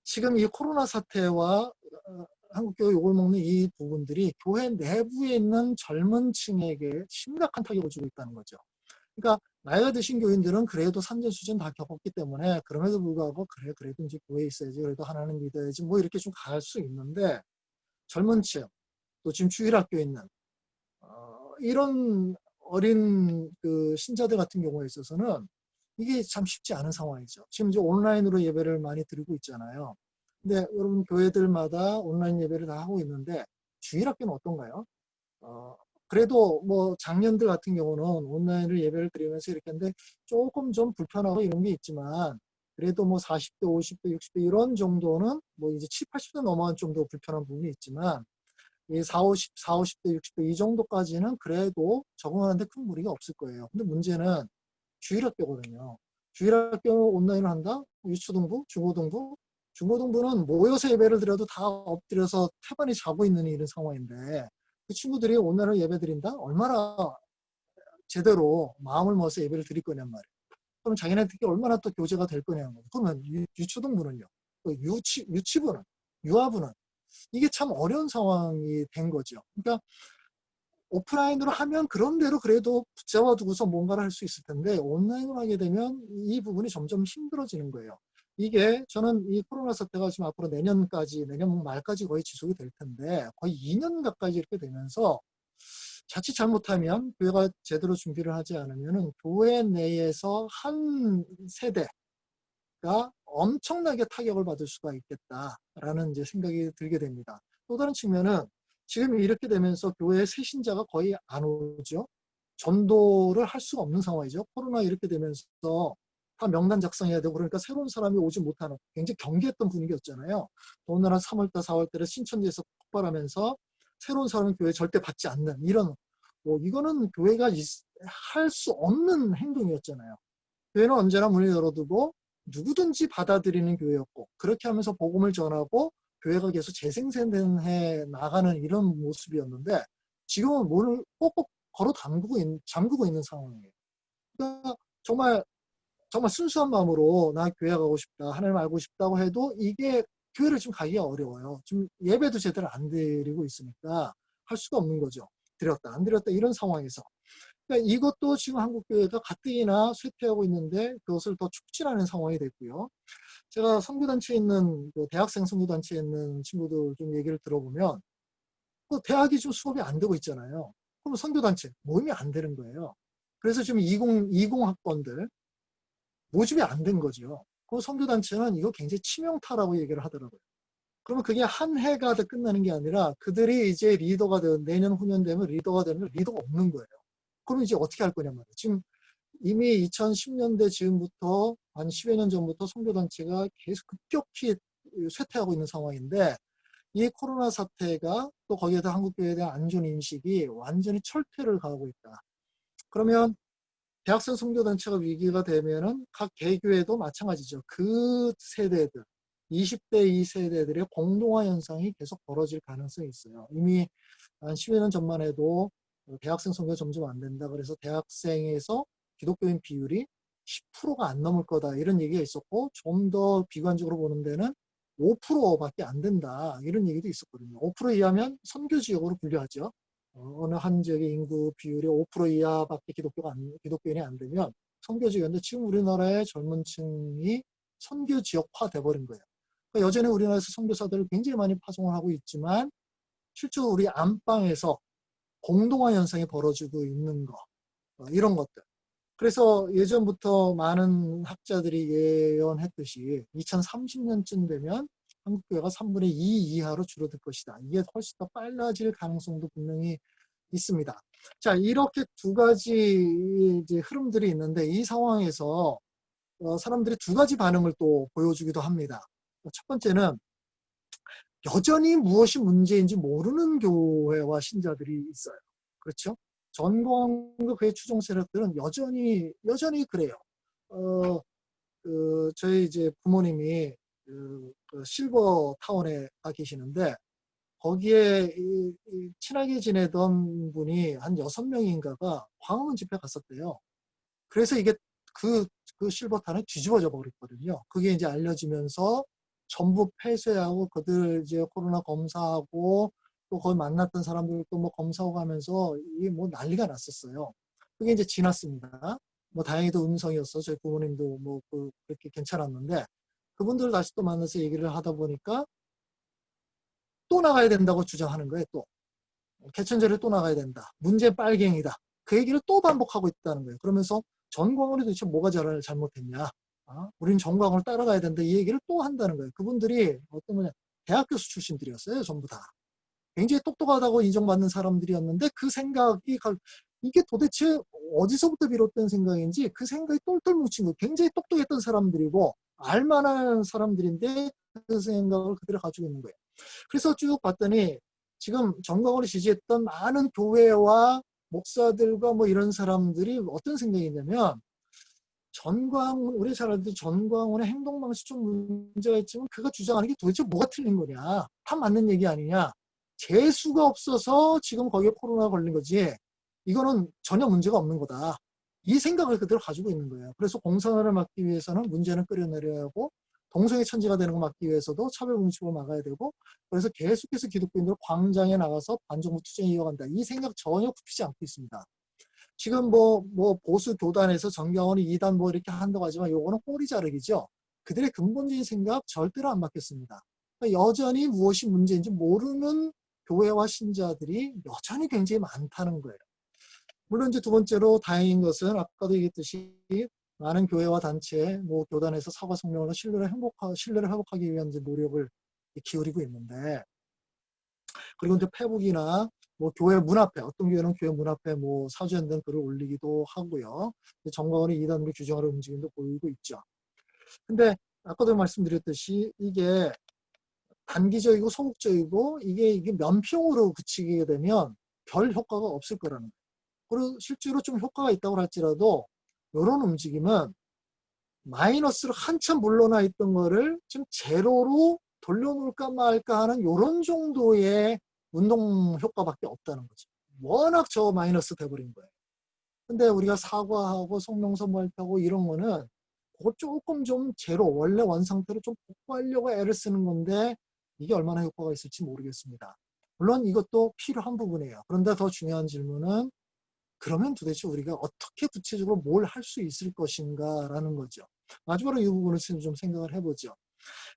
S2: 지금 이 코로나 사태와 어, 한국교회 욕을 먹는 이 부분들이 교회 내부에 있는 젊은 층에게 심각한 타격을 주고 있다는 거죠. 그러니까 나이가 드신 교인들은 그래도 산전 수전 다 겪었기 때문에 그럼에도 불구하고 그래 그래도 이제 교회에 있어야지 그래도 하나는 믿어야지 뭐 이렇게 좀 갈 수 있는데 젊은 층 또 지금 주일학교에 있는 어, 이런 어린 그 신자들 같은 경우에 있어서는 이게 참 쉽지 않은 상황이죠. 지금 이제 온라인으로 예배를 많이 드리고 있잖아요. 근데 여러분 교회들마다 온라인 예배를 다 하고 있는데 주일학교는 어떤가요? 어, 그래도 뭐 작년들 같은 경우는 온라인으로 예배를 드리면서 이렇게 했는데 조금 좀 불편하고 이런 게 있지만 그래도 뭐 40대, 50대, 60대 이런 정도는 뭐 이제 7, 80대 넘어간 좀더 불편한 부분이 있지만 이 4, 50, 4, 50대, 60대 이 정도까지는 그래도 적응하는데 큰 무리가 없을 거예요. 근데 문제는 주일학교거든요. 주일학교 온라인을 한다? 유초등부, 중고등부? 중고등부는 모여서 예배를 드려도 다 엎드려서 태반이 자고 있는 이런 상황인데 그 친구들이 온라인으로 예배 드린다? 얼마나 제대로 마음을 먹어서 예배를 드릴 거냔 말이에요. 그럼 자기네들끼리 얼마나 또 교제가 될 거냐는 거죠. 그러면 유, 유초등부는요. 유치, 유치부는, 유아부는 이게 참 어려운 상황이 된 거죠. 그러니까 오프라인으로 하면 그런 대로 그래도 붙잡아 두고서 뭔가를 할 수 있을 텐데 온라인으로 하게 되면 이 부분이 점점 힘들어지는 거예요. 이게 저는 이 코로나 사태가 지금 앞으로 내년까지 내년 말까지 거의 지속이 될 텐데 거의 2년 가까이 이렇게 되면서 자칫 잘못하면 교회가 제대로 준비를 하지 않으면 교회 내에서 한 세대가 엄청나게 타격을 받을 수가 있겠다라는 이제 생각이 들게 됩니다. 또 다른 측면은 지금 이렇게 되면서 교회 새신자가 거의 안 오죠. 전도를 할 수가 없는 상황이죠. 코로나 이렇게 되면서 다 명단 작성해야 되고 그러니까 새로운 사람이 오지 못하는 굉장히 경계했던 분위기였잖아요. 더군다나 3월달, 4월달에 신천지에서 폭발하면서 새로운 사람은 교회 절대 받지 않는 이런 뭐 이거는 교회가 할 수 없는 행동이었잖아요. 교회는 언제나 문을 열어두고 누구든지 받아들이는 교회였고 그렇게 하면서 복음을 전하고 교회가 계속 재생산해 나가는 이런 모습이었는데 지금은 문을 꼭꼭 걸어 잠그고, 있, 잠그고 있는 상황이에요. 그러니까 정말 정말 순수한 마음으로 나 교회 가고 싶다 하나님 알고 싶다고 해도 이게 교회를 좀 가기가 어려워요. 좀 예배도 제대로 안 드리고 있으니까 할 수가 없는 거죠. 드렸다 안 드렸다 이런 상황에서 그러니까 이것도 지금 한국교회가 가뜩이나 쇠퇴하고 있는데 그것을 더 촉진하는 상황이 됐고요. 제가 선교단체에 있는 그 대학생 선교단체에 있는 친구들 좀 얘기를 들어보면 그 대학이 좀 수업이 안 되고 있잖아요. 그럼 선교단체 모임이 안 되는 거예요. 그래서 지금 20, 20학번들 모집이 안 된 거죠. 그 선교단체는 이거 굉장히 치명타라고 얘기를 하더라고요. 그러면 그게 한 해가 다 끝나는 게 아니라 그들이 이제 리더가 되는 내년 후년 되면 리더가 되면 리더가 없는 거예요. 그럼 이제 어떻게 할 거냐 말이에요. 지금 이미 2010년대 지금부터 한 10여 년 전부터 선교단체가 계속 급격히 쇠퇴하고 있는 상황인데 이 코로나 사태가 또 거기에다 한국교회에 대한 안전 인식이 완전히 철퇴를 가하고 있다. 그러면 대학생 선교단체가 위기가 되면은 각 개교회도 마찬가지죠. 그 세대들, 20대 이 세대들의 공동화 현상이 계속 벌어질 가능성이 있어요. 이미 한 10여 년 전만 해도 대학생 선교가 점점 안 된다. 그래서 대학생에서 기독교인 비율이 10%가 안 넘을 거다. 이런 얘기가 있었고 좀 더 비관적으로 보는 데는 5%밖에 안 된다. 이런 얘기도 있었거든요. 5% 이하면 선교 지역으로 분류하죠. 어, 어느 한 지역의 인구 비율이 5% 이하밖에 기독교가 안, 기독교인이 안 되면 선교 지역인데 지금 우리나라의 젊은 층이 선교 지역화 돼버린 거예요. 그러니까 여전히 우리나라에서 선교사들을 굉장히 많이 파송을 하고 있지만 실제로 우리 안방에서 공동화 현상이 벌어지고 있는 거 어, 이런 것들. 그래서 예전부터 많은 학자들이 예언했듯이 2030년쯤 되면 한국 교회가 3분의 2 이하로 줄어들 것이다. 이게 훨씬 더 빨라질 가능성도 분명히 있습니다. 자, 이렇게 두 가지 흐름들이 있는데 이 상황에서 어, 사람들이 두 가지 반응을 또 보여주기도 합니다. 첫 번째는 여전히 무엇이 문제인지 모르는 교회와 신자들이 있어요. 그렇죠? 전공과 그의 추종 세력들은 여전히 여전히 그래요. 어, 그 저희 이제 부모님이 그, 그 실버 타운에 가 계시는데 거기에 이, 이 친하게 지내던 분이 한 여섯 명인가가 광화문 집회 갔었대요. 그래서 이게 그, 그 실버타운이 뒤집어져 버렸거든요. 그게 이제 알려지면서 전부 폐쇄하고 그들 이제 코로나 검사하고 또 거기 만났던 사람들도 뭐 검사하고 가면서 이게 뭐 난리가 났었어요. 그게 이제 지났습니다. 뭐 다행히도 음성이었어. 저희 부모님도 뭐 그, 그렇게 괜찮았는데 그분들 다시 또 만나서 얘기를 하다 보니까 또 나가야 된다고 주장하는 거예요. 또 개천절에 또 나가야 된다. 문제 빨갱이다. 그 얘기를 또 반복하고 있다는 거예요. 그러면서 전광훈이 도대체 뭐가 잘 잘못했냐? 어? 우린 전광훈을 따라가야 된다. 이 얘기를 또 한다는 거예요. 그분들이 어떤 거냐? 대학 교수 출신들이었어요. 전부 다. 굉장히 똑똑하다고 인정받는 사람들이었는데 그 생각이 이게 도대체 어디서부터 비롯된 생각인지 그 생각이 똘똘 뭉친 거 굉장히 똑똑했던 사람들이고 알만한 사람들인데 그 생각을 그대로 가지고 있는 거예요. 그래서 쭉 봤더니 지금 정광훈을 지지했던 많은 교회와 목사들과 뭐 이런 사람들이 어떤 생각이 있냐면 전광훈 우리 잘 알듯이 전광훈의 행동 방식 좀 문제가 있지만 그가 주장하는 게 도대체 뭐가 틀린 거냐? 다 맞는 얘기 아니냐? 재수가 없어서 지금 거기에 코로나 걸린 거지. 이거는 전혀 문제가 없는 거다. 이 생각을 그대로 가지고 있는 거예요. 그래서 공산화를 막기 위해서는 문제는 끌어내려야 하고 동성애 천지가 되는 거 막기 위해서도 차별금지법을 막아야 되고 그래서 계속해서 기독교인들 광장에 나가서 반정부 투쟁 이어간다. 이 생각 전혀 굽히지 않고 있습니다. 지금 뭐, 뭐 보수 교단에서 정경원이 이단 뭐 이렇게 한다고 하지만 요거는 꼬리 자르기죠. 그들의 근본적인 생각 절대로 안 바뀌었습니다. 그러니까 여전히 무엇이 문제인지 모르는 교회와 신자들이 여전히 굉장히 많다는 거예요. 물론 이제 두 번째로 다행인 것은 아까도 얘기했듯이 많은 교회와 단체, 뭐 교단에서 사과 성명으로 신뢰를 행복하, 신뢰를 회복하기 위한 이제 노력을 기울이고 있는데, 그리고 이제 페북이나 뭐 교회 문 앞에, 어떤 교회는 교회 문 앞에 뭐 사주연된 글을 올리기도 하고요. 정광원이 이단으로 규정하는 움직임도 보이고 있죠. 근데 아까도 말씀드렸듯이 이게 단기적이고 소극적이고 이게 이게 면평으로 그치게 되면 별 효과가 없을 거라는 거예요. 그리고 실제로 좀 효과가 있다고 할지라도 이런 움직임은 마이너스로 한참 물러나 있던 거를 지금 제로로 돌려놓을까 말까 하는 이런 정도의 운동 효과밖에 없다는 거죠. 워낙 저 마이너스 돼버린 거예요. 근데 우리가 사과하고 성명서 발표하고 이런 거는 그거 조금 좀 제로 원래 원 상태로 좀 복구하려고 애를 쓰는 건데 이게 얼마나 효과가 있을지 모르겠습니다. 물론 이것도 필요한 부분이에요. 그런데 더 중요한 질문은 그러면 도대체 우리가 어떻게 구체적으로 뭘 할 수 있을 것인가 라는 거죠. 마지막으로 이 부분을 좀 생각을 해보죠.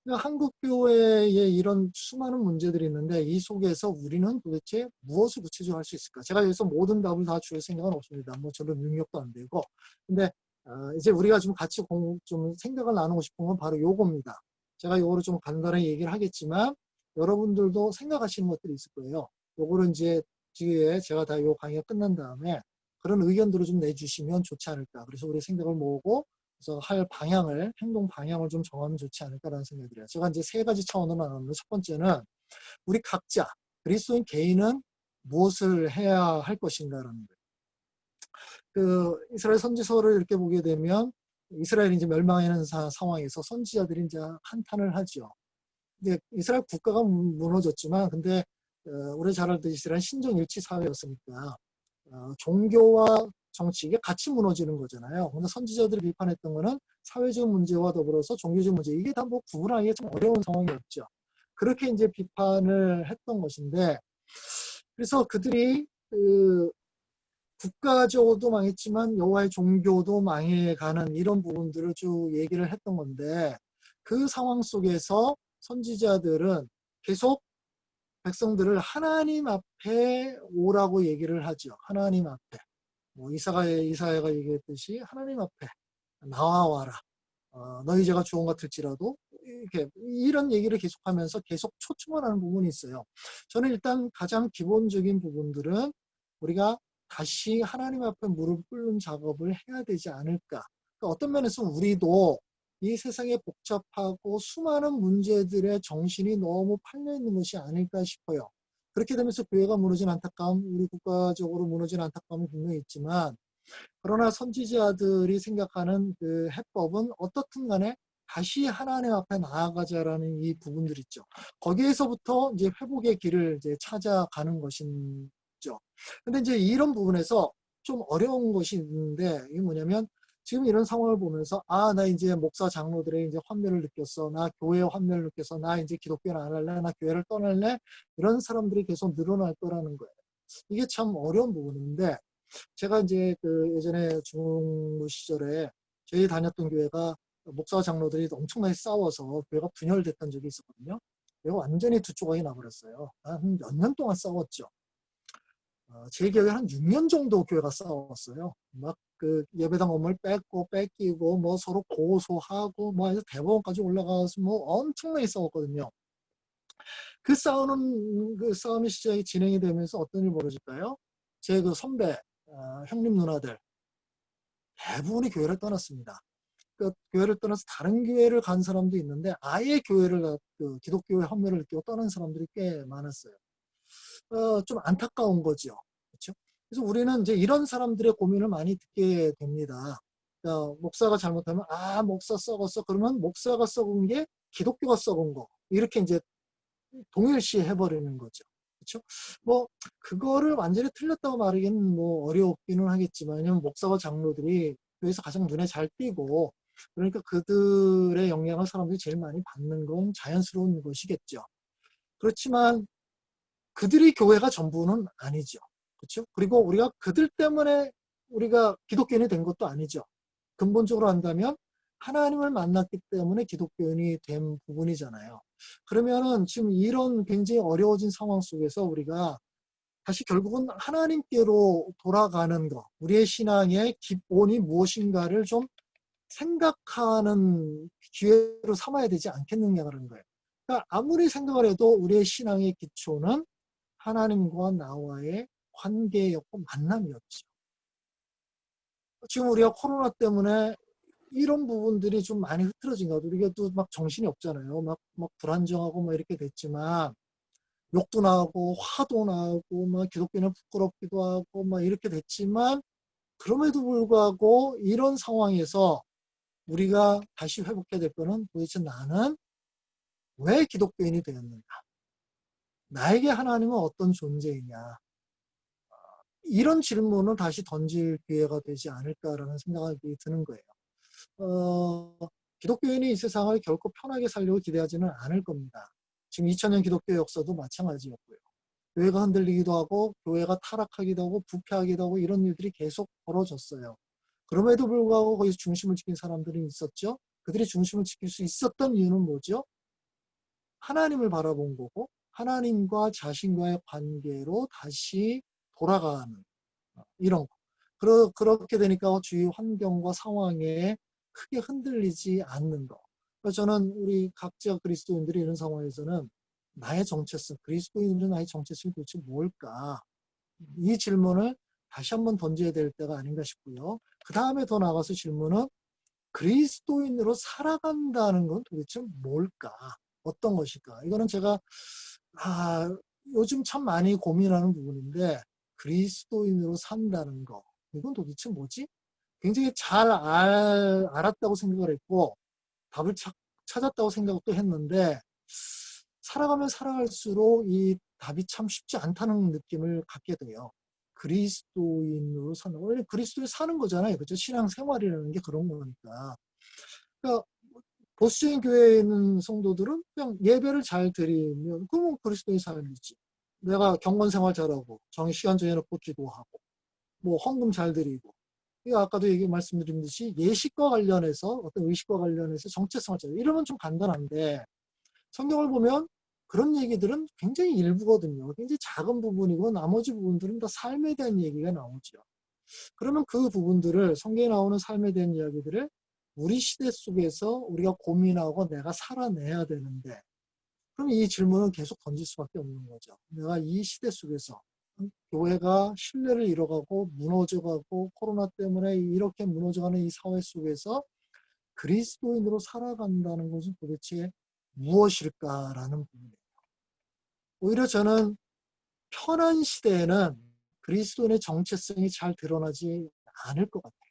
S2: 그러니까 한국 교회에 이런 수많은 문제들이 있는데 이 속에서 우리는 도대체 무엇을 구체적으로 할 수 있을까? 제가 여기서 모든 답을 다 줄 생각은 없습니다. 뭐 저는 능력도 안 되고. 근데 어, 이제 우리가 좀 같이 공, 좀 생각을 나누고 싶은 건 바로 요겁니다. 제가 요거를 좀 간단하게 얘기를 하겠지만 여러분들도 생각하시는 것들이 있을 거예요. 요거를 이제 뒤에 제가 다 요 강의가 끝난 다음에 그런 의견들을 좀 내주시면 좋지 않을까. 그래서 우리 생각을 모으고 그래서 할 방향을 행동 방향을 좀 정하면 좋지 않을까라는 생각이 들어요. 제가 이제 세 가지 차원으로 나누는데 첫 번째는 우리 각자 그리스도인 개인은 무엇을 해야 할 것인가라는 거예요. 그 이스라엘 선지서를 이렇게 보게 되면 이스라엘이 이제 멸망하는 사, 상황에서 선지자들이 이제 한탄을 하죠. 근데 이스라엘 국가가 무너졌지만 근데 어, 우리 잘 알듯이 이스라엘 신정일치 사회였으니까 어, 종교와 정치 이게 같이 무너지는 거잖아요. 근데 선지자들이 비판했던 거는 사회적 문제와 더불어서 종교적 문제 이게 다 뭐 구분하기 좀 어려운 상황이었죠. 그렇게 이제 비판을 했던 것인데 그래서 그들이 그 국가적으로도 망했지만 여호와의 종교도 망해가는 이런 부분들을 쭉 얘기를 했던 건데 그 상황 속에서 선지자들은 계속 백성들을 하나님 앞에 오라고 얘기를 하죠. 하나님 앞에. 뭐 이사가 이사야가 얘기했듯이 하나님 앞에 나와와라. 어, 너희 죄가 주원 같을지라도 이렇게 이런 얘기를 계속하면서 계속 초청을 하는 부분이 있어요. 저는 일단 가장 기본적인 부분들은 우리가 다시 하나님 앞에 무릎 꿇는 작업을 해야 되지 않을까. 그러니까 어떤 면에서 우리도 이 세상에 복잡하고 수많은 문제들의 정신이 너무 팔려 있는 것이 아닐까 싶어요. 그렇게 되면서 교회가 무너진 안타까움, 우리 국가적으로 무너진 안타까움이 분명히 있지만 그러나 선지자들이 생각하는 그 해법은 어떻든 간에 다시 하나님 앞에 나아가자라는 이 부분들 있죠. 거기에서부터 이제 회복의 길을 이제 찾아가는 것이죠. 근데 이제 이런 부분에서 좀 어려운 것이 있는데 이게 뭐냐면 지금 이런 상황을 보면서 아 나 이제 목사 장로들의 이제 환멸을 느꼈어. 나 교회 환멸을 느꼈어. 나 이제 기독교를 안 할래. 나 교회를 떠날래. 이런 사람들이 계속 늘어날 거라는 거예요. 이게 참 어려운 부분인데 제가 이제 그 예전에 중무 시절에 저희 다녔던 교회가 목사 장로들이 엄청나게 싸워서 교회가 분열됐던 적이 있었거든요. 교회가 완전히 두 조각이 나버렸어요. 한 몇 년 동안 싸웠죠 어, 제 기억에 한 6년 정도 교회가 싸웠어요 막 그 예배당 건물 뺏고 뺏기고 뭐 서로 고소하고 뭐 해서 대법원까지 올라가서 뭐 엄청나게 싸웠거든요. 그 싸우는 그 싸움이 시작이 진행이 되면서 어떤 일이 벌어질까요? 제 그 선배 어, 형님 누나들 대부분이 교회를 떠났습니다. 그 교회를 떠나서 다른 교회를 간 사람도 있는데 아예 교회를 그 기독교의 헌멸을 느끼고 떠난 사람들이 꽤 많았어요. 어, 좀 안타까운 거죠. 그렇죠? 그래서 우리는 이제 이런 사람들의 고민을 많이 듣게 됩니다. 그러니까 목사가 잘못하면 아 목사 썩었어 그러면 목사가 썩은 게 기독교가 썩은 거 이렇게 이제 동일시 해버리는 거죠. 그렇죠? 뭐 그거를 완전히 틀렸다고 말하기는 뭐 어렵기는 하겠지만 왜냐면 목사와 장로들이 교회에서 가장 눈에 잘 띄고 그러니까 그들의 영향을 사람들이 제일 많이 받는 건 자연스러운 것이겠죠. 그렇지만 그들이 교회가 전부는 아니죠. 그렇죠? 그리고 우리가 그들 때문에 우리가 기독교인이 된 것도 아니죠. 근본적으로 한다면 하나님을 만났기 때문에 기독교인이 된 부분이잖아요. 그러면은 지금 이런 굉장히 어려워진 상황 속에서 우리가 다시 결국은 하나님께로 돌아가는 것, 우리의 신앙의 기본이 무엇인가를 좀 생각하는 기회로 삼아야 되지 않겠느냐 그런 거예요. 그러니까 아무리 생각을 해도 우리의 신앙의 기초는 하나님과 나와의 관계였고 만남이었죠. 지금 우리가 코로나 때문에 이런 부분들이 좀 많이 흐트러진 것 같아요. 우리가 또 막 정신이 없잖아요. 막, 막 불안정하고 막 이렇게 됐지만 욕도 나고 화도 나고 막 기독교는 부끄럽기도 하고 막 이렇게 됐지만 그럼에도 불구하고 이런 상황에서 우리가 다시 회복해야 될 거는 도대체 나는 왜 기독교인이 되었는가? 나에게 하나님은 어떤 존재이냐? 이런 질문을 다시 던질 기회가 되지 않을까라는 생각이 드는 거예요. 어, 기독교인이 이 세상을 결코 편하게 살려고 기대하지는 않을 겁니다. 지금 2000년 기독교 역사도 마찬가지였고요. 교회가 흔들리기도 하고 교회가 타락하기도 하고 부패하기도 하고 이런 일들이 계속 벌어졌어요. 그럼에도 불구하고 거기서 중심을 지킨 사람들이 있었죠. 그들이 중심을 지킬 수 있었던 이유는 뭐죠? 하나님을 바라본 거고 하나님과 자신과의 관계로 다시 돌아가는 어, 이런 거. 그러, 그렇게 되니까 주위 환경과 상황에 크게 흔들리지 않는 거. 그래서 저는 우리 각자 그리스도인들이 이런 상황에서는 나의 정체성, 그리스도인들은 나의 정체성이 도대체 뭘까? 이 질문을 다시 한번 던져야 될 때가 아닌가 싶고요. 그 다음에 더 나가서 질문은 그리스도인으로 살아간다는 건 도대체 뭘까? 어떤 것일까? 이거는 제가 아, 요즘 참 많이 고민하는 부분인데 그리스도인으로 산다는 거 이건 도대체 뭐지? 굉장히 잘 알, 알았다고 생각을 했고 답을 차, 찾았다고 생각도 했는데 살아가면 살아갈수록 이 답이 참 쉽지 않다는 느낌을 갖게 돼요. 그리스도인으로 사는 원래 그리스도에 사는 거잖아요. 그죠? 신앙생활이라는 게 그런 거니까. 그러니까 보수적인 교회에 있는 성도들은 그냥 예배를 잘 드리면 그러면 그리스도인 삶이지. 내가 경건 생활 잘하고 정의 시간 정해놓고 기도하고 뭐 헌금 잘 드리고 이거 아까도 얘기 말씀드린 듯이 예식과 관련해서 어떤 의식과 관련해서 정체성을 잘 이러면 좀 간단한데 성경을 보면 그런 얘기들은 굉장히 일부거든요. 굉장히 작은 부분이고 나머지 부분들은 다 삶에 대한 얘기가 나오죠. 그러면 그 부분들을 성경에 나오는 삶에 대한 이야기들을 우리 시대 속에서 우리가 고민하고 내가 살아내야 되는데 그럼 이 질문은 계속 던질 수밖에 없는 거죠. 내가 이 시대 속에서 교회가 신뢰를 잃어가고 무너져가고 코로나 때문에 이렇게 무너져가는 이 사회 속에서 그리스도인으로 살아간다는 것은 도대체 무엇일까라는 부분이에요. 오히려 저는 편한 시대에는 그리스도인의 정체성이 잘 드러나지 않을 것 같아요.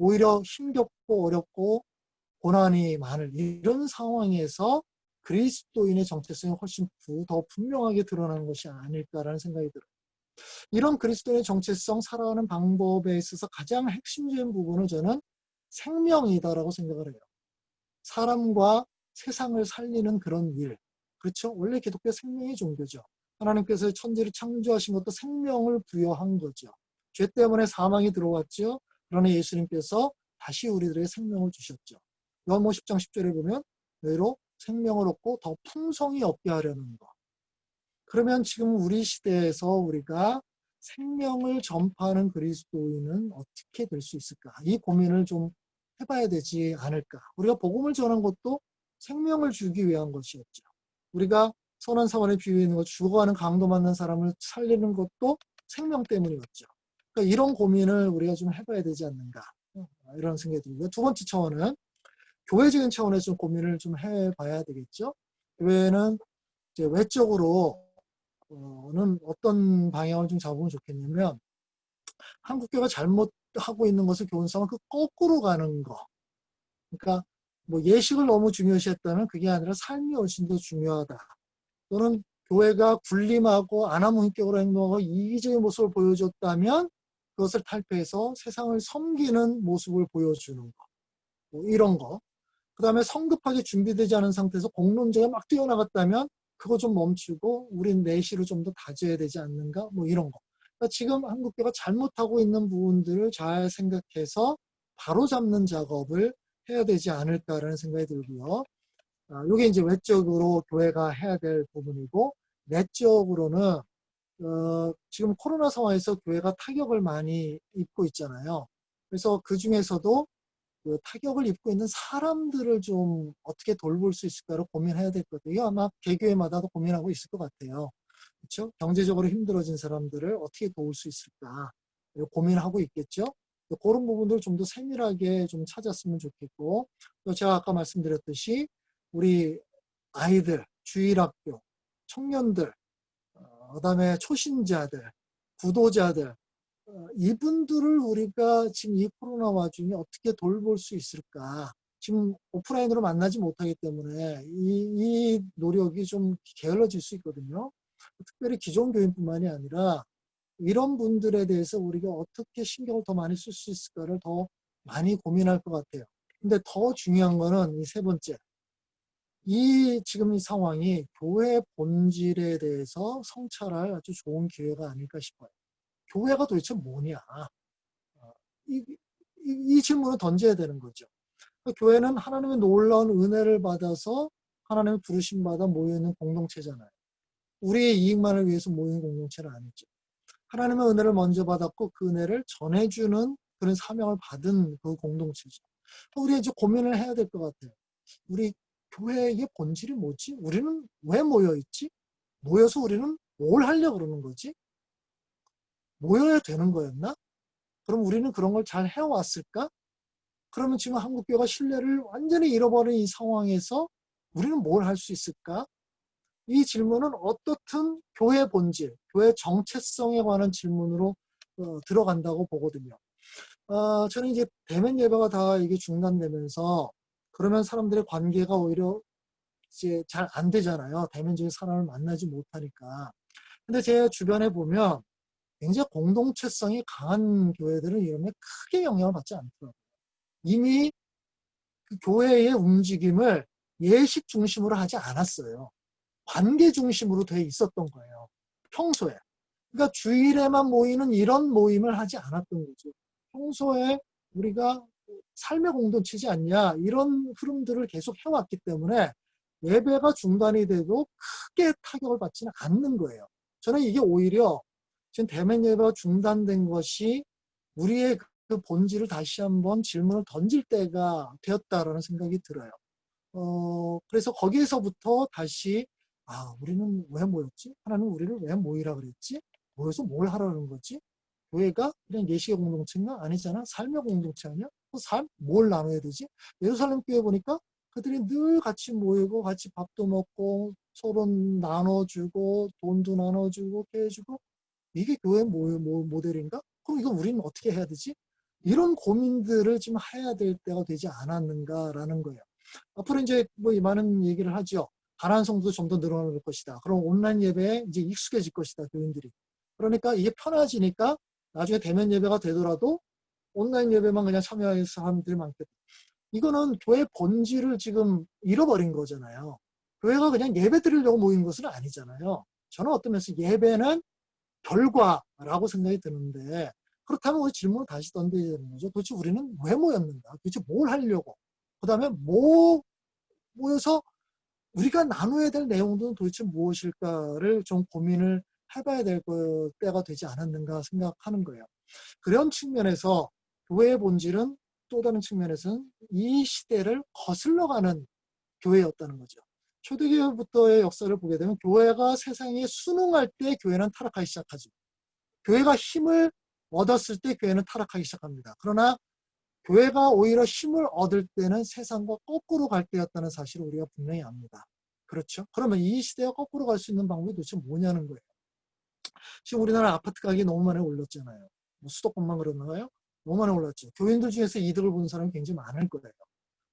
S2: 오히려 힘겹고 어렵고 고난이 많을 이런 상황에서 그리스도인의 정체성이 훨씬 더 분명하게 드러나는 것이 아닐까라는 생각이 들어요. 이런 그리스도인의 정체성 살아가는 방법에 있어서 가장 핵심적인 부분은 저는 생명이다라고 생각을 해요. 사람과 세상을 살리는 그런 일. 그렇죠? 원래 기독교 생명의 종교죠. 하나님께서 천지를 창조하신 것도 생명을 부여한 거죠. 죄 때문에 사망이 들어왔죠. 그러나 예수님께서 다시 우리들의 생명을 주셨죠. 요한복 10장 10절에 보면 너희로 생명을 얻고 더 풍성히 얻게 하려는 것. 그러면 지금 우리 시대에서 우리가 생명을 전파하는 그리스도인은 어떻게 될 수 있을까? 이 고민을 좀 해봐야 되지 않을까? 우리가 복음을 전한 것도 생명을 주기 위한 것이었죠. 우리가 선한 사원에 비유해 있는 것, 죽어가는 강도 맞는 사람을 살리는 것도 생명 때문이었죠. 그러니까 이런 고민을 우리가 좀 해봐야 되지 않는가 이런 생각이 들고요. 두 번째 차원은 교회적인 차원에서 좀 고민을 좀 해봐야 되겠죠. 교회는 이제 외적으로는 어떤 방향을 좀 잡으면 좋겠냐면 한국교회가 잘못하고 있는 것을 교훈상은 그 거꾸로 가는 거. 그러니까 뭐 예식을 너무 중요시했다면 그게 아니라 삶이 훨씬 더 중요하다. 또는 교회가 군림하고 아나무인격으로 행동하고 이기적인 모습을 보여줬다면 그것을 탈피해서 세상을 섬기는 모습을 보여주는 거. 뭐 이런 거. 그 다음에 성급하게 준비되지 않은 상태에서 공론제가 막 뛰어나갔다면 그거 좀 멈추고 우린 내실을 좀 더 다져야 되지 않는가? 뭐 이런 거. 그러니까 지금 한국교가 잘못하고 있는 부분들을 잘 생각해서 바로 잡는 작업을 해야 되지 않을까라는 생각이 들고요. 아, 이게 이제 외적으로 교회가 해야 될 부분이고 내적으로는 어, 지금 코로나 상황에서 교회가 타격을 많이 입고 있잖아요. 그래서 그 중에서도 그 타격을 입고 있는 사람들을 좀 어떻게 돌볼 수 있을까를 고민해야 될것 같아요. 아마 개교회마다도 고민하고 있을 것 같아요. 그렇죠? 경제적으로 힘들어진 사람들을 어떻게 도울 수 있을까 고민하고 있겠죠. 그런 부분들을 좀더 세밀하게 좀 찾았으면 좋겠고 또 제가 아까 말씀드렸듯이 우리 아이들, 주일학교, 청년들, 어, 그 다음에 초신자들, 구도자들 어, 이분들을 우리가 지금 이 코로나 와중에 어떻게 돌볼 수 있을까? 지금 오프라인으로 만나지 못하기 때문에 이, 이 노력이 좀 게을러질 수 있거든요. 특별히 기존 교인뿐만이 아니라 이런 분들에 대해서 우리가 어떻게 신경을 더 많이 쓸 수 있을까를 더 많이 고민할 것 같아요. 근데 더 중요한 거는 이 세 번째. 이 지금 이 상황이 교회 본질에 대해서 성찰할 아주 좋은 기회가 아닐까 싶어요. 교회가 도대체 뭐냐? 어, 이, 이, 이 질문을 던져야 되는 거죠. 그러니까 교회는 하나님의 놀라운 은혜를 받아서 하나님의 부르심 받아 모여있는 공동체잖아요. 우리의 이익만을 위해서 모이는 공동체는 아니죠. 하나님의 은혜를 먼저 받았고 그 은혜를 전해주는 그런 사명을 받은 그 공동체죠. 우리 이제 고민을 해야 될 것 같아요. 우리 교회의 본질이 뭐지? 우리는 왜 모여있지? 모여서 우리는 뭘 하려고 그러는 거지? 모여야 되는 거였나? 그럼 우리는 그런 걸 잘 해왔을까? 그러면 지금 한국교회가 신뢰를 완전히 잃어버린 이 상황에서 우리는 뭘 할 수 있을까? 이 질문은 어떻든 교회 본질, 교회 정체성에 관한 질문으로 어, 들어간다고 보거든요. 어, 저는 이제 대면 예배가 다 이게 중단되면서 그러면 사람들의 관계가 오히려 이제 잘 안 되잖아요. 대면적인 사람을 만나지 못하니까. 근데 제 주변에 보면 굉장히 공동체성이 강한 교회들은 이러면 크게 영향을 받지 않더라고요. 이미 그 교회의 움직임을 예식 중심으로 하지 않았어요. 관계 중심으로 돼 있었던 거예요. 평소에. 그러니까 주일에만 모이는 이런 모임을 하지 않았던 거죠. 평소에 우리가 삶의 공동체지 않냐 이런 흐름들을 계속 해왔기 때문에 예배가 중단이 돼도 크게 타격을 받지는 않는 거예요. 저는 이게 오히려 지금 대면 예배가 중단된 것이 우리의 그 본질을 다시 한번 질문을 던질 때가 되었다라는 생각이 들어요. 어, 그래서 거기에서부터 다시 아, 우리는 왜 모였지? 하나님 우리를 왜 모이라 그랬지? 모여서 뭘 하라는 거지? 교회가 그냥 예식의 공동체인가? 아니잖아. 삶의 공동체 아니야? 그 삶? 뭘 나눠야 되지? 예루살렘 교회 보니까 그들이 늘 같이 모이고 같이 밥도 먹고 서로 나눠주고 돈도 나눠주고 깨주고 이게 교회 모, 모, 모델인가? 그럼 이거 우리는 어떻게 해야 되지? 이런 고민들을 지금 해야 될 때가 되지 않았는가라는 거예요. 앞으로 이제 뭐 많은 얘기를 하죠. 가난 성도 좀 더 늘어날 것이다. 그럼 온라인 예배에 이제 익숙해질 것이다. 교인들이. 그러니까 이게 편해지니까 나중에 대면 예배가 되더라도 온라인 예배만 그냥 참여할 사람들이 많겠다. 이거는 교회 본질을 지금 잃어버린 거잖아요. 교회가 그냥 예배 드리려고 모인 것은 아니잖아요. 저는 어떤 면에서 예배는 결과라고 생각이 드는데 그렇다면 우리 질문을 다시 던져야 되는 거죠. 도대체 우리는 왜 모였는가? 도대체 뭘 하려고? 그 다음에 뭐 모여서 우리가 나눠야 될 내용들은 도대체 무엇일까를 좀 고민을 해봐야 될 때가 되지 않았는가 생각하는 거예요. 그런 측면에서 교회의 본질은 또 다른 측면에서는 이 시대를 거슬러가는 교회였다는 거죠. 초대교회부터의 역사를 보게 되면 교회가 세상에 순응할 때 교회는 타락하기 시작하죠. 교회가 힘을 얻었을 때 교회는 타락하기 시작합니다. 그러나 교회가 오히려 힘을 얻을 때는 세상과 거꾸로 갈 때였다는 사실을 우리가 분명히 압니다. 그렇죠? 그러면 이 시대가 거꾸로 갈 수 있는 방법이 도대체 뭐냐는 거예요. 지금 우리나라 아파트 가격이 너무 많이 올랐잖아요. 뭐 수도권만 그러나요? 너무 많이 올랐죠. 교인들 중에서 이득을 보는 사람이 굉장히 많을 거예요.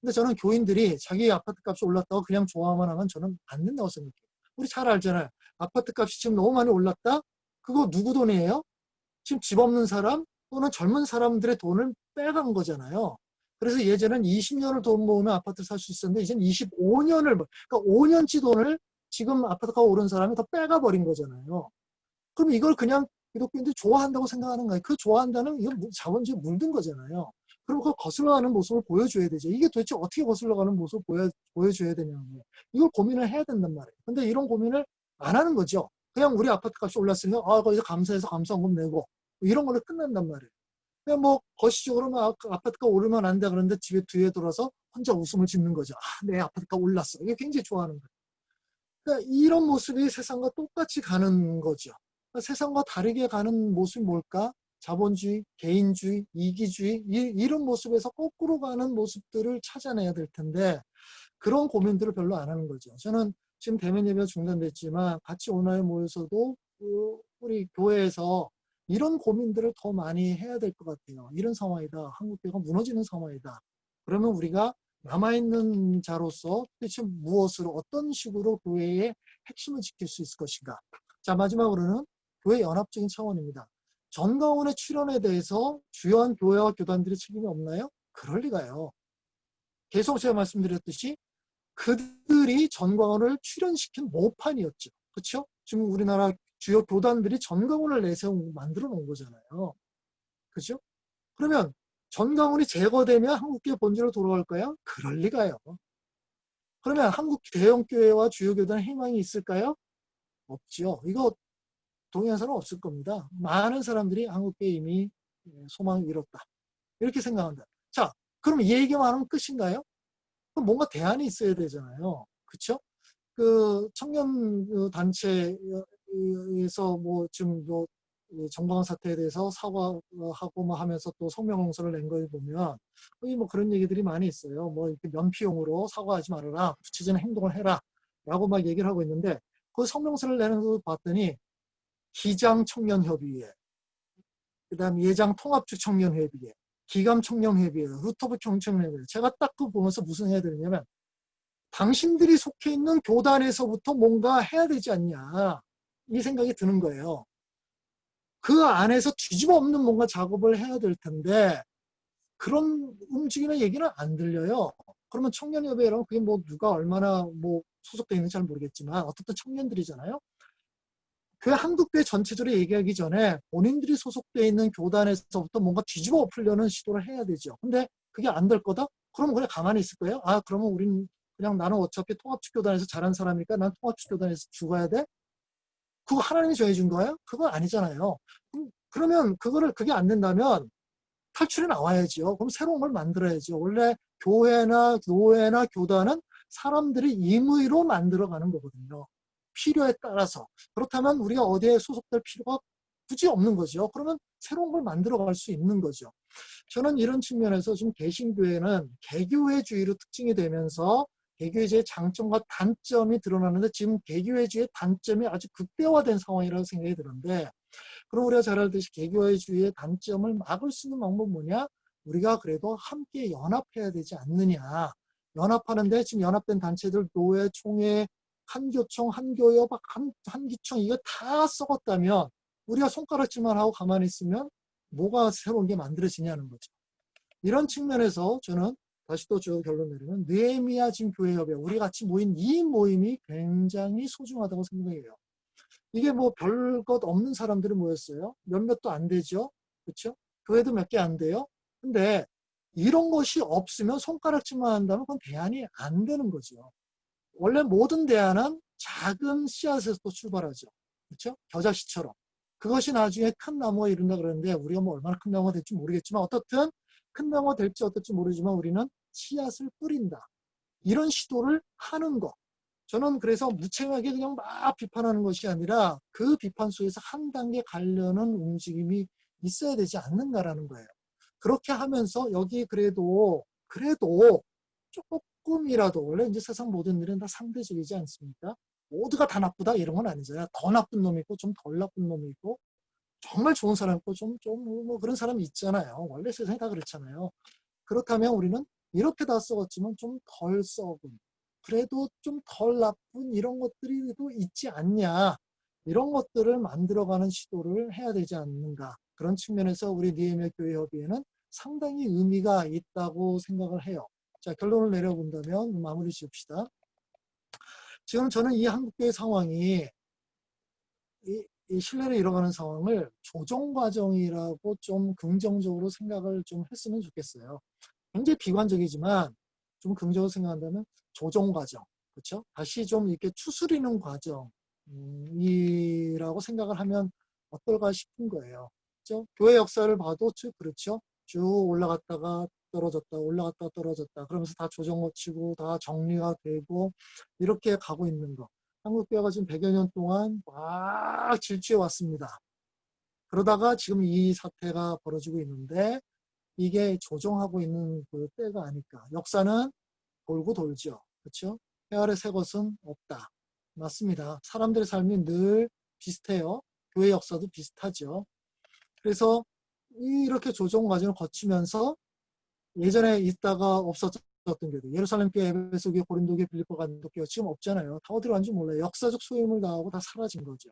S2: 근데 저는 교인들이 자기 아파트 값이 올랐다고 그냥 좋아만 하면 저는 안 된다고 생각해요. 우리 잘 알잖아요. 아파트 값이 지금 너무 많이 올랐다? 그거 누구 돈이에요? 지금 집 없는 사람 또는 젊은 사람들의 돈을 빼간 거잖아요. 그래서 예전엔 20년을 돈 모으면 아파트를 살 수 있었는데 이제는 25년을 그러니까 5년치 돈을 지금 아파트가 오른 사람이 더 빼가 버린 거잖아요. 그럼 이걸 그냥 기독교인들이 좋아한다고 생각하는 거예요. 그 좋아한다는 이건 자본주의 물든 거잖아요. 그럼 그 거슬러가는 모습을 보여줘야 되죠. 이게 도대체 어떻게 거슬러가는 모습을 보여, 보여줘야 거예요. 이걸 고민을 해야 된단 말이에요. 근데 이런 고민을 안 하는 거죠. 그냥 우리 아파트 값이 올랐으면 아 거기서 감사해서 감사원금 내고 이런 걸로 끝난단 말이에요. 그냥 뭐 거시적으로 막 아파트가 오르면 안 돼 그런데 집에 뒤에 돌아서 혼자 웃음을 짓는 거죠. 아, 내 아파트가 올랐어. 이게 굉장히 좋아하는 거예요. 그러니까 이런 모습이 세상과 똑같이 가는 거죠. 세상과 다르게 가는 모습이 뭘까? 자본주의, 개인주의, 이기주의 이, 런 모습에서 거꾸로 가는 모습들을 찾아내야 될 텐데 그런 고민들을 별로 안 하는 거죠. 저는 지금 대면 예배가 중단됐지만 같이 온라인 모여서도 그 우리 교회에서 이런 고민들을 더 많이 해야 될 것 같아요. 이런 상황이다. 한국교회가 무너지는 상황이다. 그러면 우리가 남아있는 자로서 대체 무엇으로 어떤 식으로 교회의 핵심을 지킬 수 있을 것인가. 자 마지막으로는 교회 연합적인 차원입니다. 전가원의 출연에 대해서 주요한 교회와 교단들의 책임이 없나요? 그럴 리가요. 계속 제가 말씀드렸듯이 그들이 전광원을 출연시킨 모판이었죠. 그렇죠? 지금 우리나라 주요 교단들이 전광훈을 내세우고 만들어 놓은 거잖아요. 그죠? 그러면 전광훈이 제거되면 한국교회 본질로 돌아갈까요? 그럴 리가요. 그러면 한국 대형교회와 주요 교단에 희망이 있을까요? 없죠. 이거 사람 없을 겁니다. 많은 사람들이 한국교회 이미 소망을 잃었다. 이렇게 생각한다. 자, 그럼 이 얘기만 하면 끝인가요? 그럼 뭔가 대안이 있어야 되잖아요. 그쵸? 그 청년 그 단체 에서 뭐 지금 뭐 정광 사태에 대해서 사과하고 뭐 하면서 또 성명공서를 낸 거에 보면 뭐 그런 얘기들이 많이 있어요. 뭐 이렇게 면피용으로 사과하지 말아라, 구체적인 행동을 해라 라고 막 얘기를 하고 있는데 그 성명서를 내는 거 봤더니 기장 청년협의회, 그 다음 예장 통합주 청년협의회, 기감 청년협의회, 루터브 청년협의회 제가 딱 그 보면서 무슨 해야 되냐면 당신들이 속해 있는 교단에서부터 뭔가 해야 되지 않냐. 이 생각이 드는 거예요. 그 안에서 뒤집어 엎는 뭔가 작업을 해야 될 텐데 그런 움직임의 얘기는 안 들려요. 그러면 청년협의회라면 그게 뭐 누가 얼마나 뭐 소속되어 있는지 잘 모르겠지만 어떻든 청년들이잖아요. 그 한국교회 전체적으로 얘기하기 전에 본인들이 소속되어 있는 교단에서부터 뭔가 뒤집어 엎으려는 시도를 해야 되죠. 근데 그게 안 될 거다? 그러면 그냥 가만히 있을 거예요? 아 그러면 우린 그냥 나는 어차피 통합축교단에서 자란 사람이니까 난 통합축교단에서 죽어야 돼? 그거 하나님이 정해준 거예요? 그건 아니잖아요. 그럼- 그러면 그거를 그게 안 된다면 탈출이 나와야지요. 그럼 새로운 걸 만들어야죠. 원래 교회나 노회나 교단은 사람들이 임의로 만들어가는 거거든요. 필요에 따라서. 그렇다면 우리가 어디에 소속될 필요가 굳이 없는 거죠. 그러면 새로운 걸 만들어 갈 수 있는 거죠. 저는 이런 측면에서 지금 개신교회는 개교회주의로 특징이 되면서 개교회주의 장점과 단점이 드러나는데 지금 개교회주의 단점이 아주 극대화된 상황이라고 생각이 드는데 그럼 우리가 잘 알듯이 개교회주의의 단점을 막을 수 있는 방법은 뭐냐? 우리가 그래도 함께 연합해야 되지 않느냐. 연합하는데 지금 연합된 단체들 노회, 총회, 한교총, 한교협, 한, 한기총 이거 다 썩었다면 우리가 손가락질만 하고 가만히 있으면 뭐가 새로운 게 만들어지냐는 거죠. 이런 측면에서 저는 다시 또 저 결론 내리면 느헤미야 지금 교회협에 우리 같이 모인 이 모임이 굉장히 소중하다고 생각해요. 이게 뭐 별 것 없는 사람들이 모였어요. 몇몇도 안 되죠. 그렇죠? 교회도 몇 개 안 돼요. 근데 이런 것이 없으면 손가락질만 한다면 그건 대안이 안 되는 거죠. 원래 모든 대안은 작은 씨앗에서 또 출발하죠. 그렇죠? 겨자씨처럼. 그것이 나중에 큰 나무가 이룬다 그러는데 우리가 뭐 얼마나 큰 나무가 될지 모르겠지만 어떻든 큰 나무가 될지 어떨지 모르지만 우리는 씨앗을 뿌린다. 이런 시도를 하는 것. 저는 그래서 무책임하게 그냥 막 비판하는 것이 아니라 그 비판 속에서 한 단계 가려는 움직임이 있어야 되지 않는가라는 거예요. 그렇게 하면서 여기 그래도 그래도 조금 이라도 원래 이제 세상 모든 일은 다 상대적이지 않습니까? 모두가 다 나쁘다 이런 건 아니잖아요. 더 나쁜 놈이 있고 좀 덜 나쁜 놈이 있고 정말 좋은 사람 있고 좀 좀 뭐 그런 사람이 있잖아요. 원래 세상이 다 그렇잖아요. 그렇다면 우리는 이렇게 다 썩었지만 좀 덜 썩은 그래도 좀 덜 나쁜 이런 것들이 또 있지 않냐 이런 것들을 만들어가는 시도를 해야 되지 않는가 그런 측면에서 우리 니에미아 교회 협의회는 상당히 의미가 있다고 생각을 해요. 자 결론을 내려본다면 마무리 지읍시다. 지금 저는 이 한국교회 상황이 이, 이 신뢰를 잃어가는 상황을 조정 과정이라고 좀 긍정적으로 생각을 좀 했으면 좋겠어요. 굉장히 비관적이지만 좀 긍정적으로 생각한다면 조정 과정, 그렇죠? 다시 좀 이렇게 추스리는 과정이라고 생각을 하면 어떨까 싶은 거예요. 그렇죠? 교회 역사를 봐도 쭉 그렇죠. 쭉 올라갔다가 떨어졌다, 올라갔다 떨어졌다. 그러면서 다 조정 거치고 다 정리가 되고 이렇게 가고 있는 거. 한국교회가 지금 100여 년 동안 막 질주해 왔습니다. 그러다가 지금 이 사태가 벌어지고 있는데 이게 조정하고 있는 그 때가 아닐까. 역사는 돌고 돌죠. 그렇죠? 해 아래 새 것은 없다. 맞습니다. 사람들의 삶이 늘 비슷해요. 교회 역사도 비슷하죠. 그래서 이렇게 조정 과정을 거치면서 예전에 있다가 없었던 교회 예루살렘 교회, 에베소 교회, 고린도 교회, 빌립보 간도 교회 지금 없잖아요. 다 어디로 간지 몰라요. 역사적 소임을 다하고 다 사라진 거죠.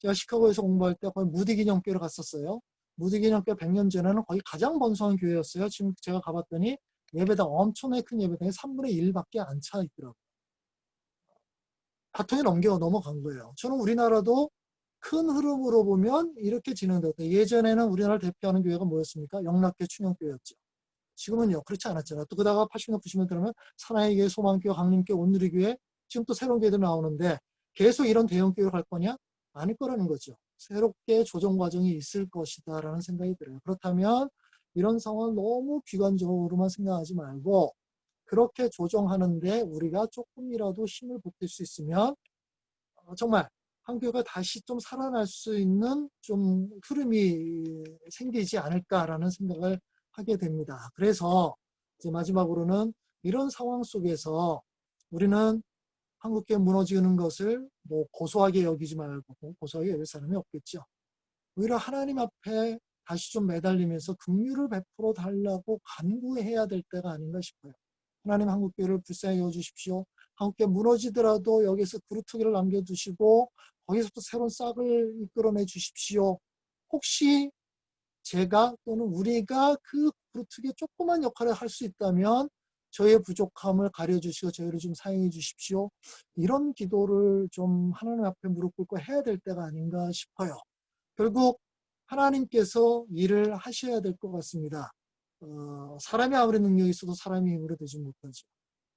S2: 제가 시카고에서 공부할 때 거의 무디 기념교회를 갔었어요. 무디 기념교회 100년 전에는 거의 가장 번성한 교회였어요. 지금 제가 가봤더니 예배당 엄청나게 큰 예배당이 3분의 1밖에 안 차 있더라고요. 바통에 넘겨 넘어간 거예요. 저는 우리나라도 큰 흐름으로 보면 이렇게 진행됐다. 예전에는 우리나라를 대표하는 교회가 뭐였습니까? 영락교 충영교회였죠. 지금은요 그렇지 않았잖아요. 또 그다가 80년 90년 들으면 사나이 교회, 소망교회, 강림교회, 온누리교회 지금 또 새로운 교회들 나오는데 계속 이런 대형 교회로 갈 거냐? 아닐 거라는 거죠. 새롭게 조정 과정이 있을 것이다 라는 생각이 들어요. 그렇다면 이런 상황을 너무 비관적으로만 생각하지 말고 그렇게 조정하는데 우리가 조금이라도 힘을 보탤 수 있으면 어, 정말 한교가 다시 좀 살아날 수 있는 좀 흐름이 생기지 않을까라는 생각을 하게 됩니다. 그래서 이제 마지막으로는 이런 상황 속에서 우리는 한국계 무너지는 것을 뭐 고소하게 여기지 말고 고소하게 여길 사람이 없겠죠. 오히려 하나님 앞에 다시 좀 매달리면서 긍휼을 베풀어 달라고 간구해야 될 때가 아닌가 싶어요. 하나님 한국교회를 불쌍히 여주십시오. 한국교회 무너지더라도 여기서 그루터기를 남겨두시고 거기서부터 새로운 싹을 이끌어내 주십시오. 혹시 제가 또는 우리가 그 그루터기에 조그만 역할을 할 수 있다면 저의 부족함을 가려주시고 저희를 좀 사용해 주십시오. 이런 기도를 좀 하나님 앞에 무릎 꿇고 해야 될 때가 아닌가 싶어요. 결국 하나님께서 일을 하셔야 될 것 같습니다. 어, 사람이 아무리 능력이 있어도 사람이 힘으로 되지 못하죠.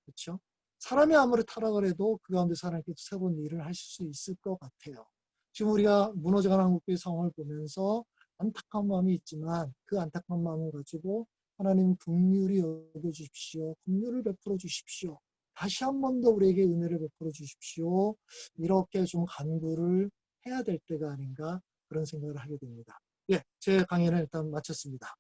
S2: 그렇죠? 사람이 아무리 타락을 해도 그 가운데서 하나님께서 새로운 일을 하실 수 있을 것 같아요. 지금 우리가 무너져가는 한국교회 상황을 보면서 안타까운 마음이 있지만 그 안타까운 마음을 가지고 하나님 긍휼히 여겨 주십시오. 긍휼을 베풀어 주십시오. 다시 한 번 더 우리에게 은혜를 베풀어 주십시오. 이렇게 좀 간구를 해야 될 때가 아닌가 그런 생각을 하게 됩니다. 예, 제 강의는 일단 마쳤습니다.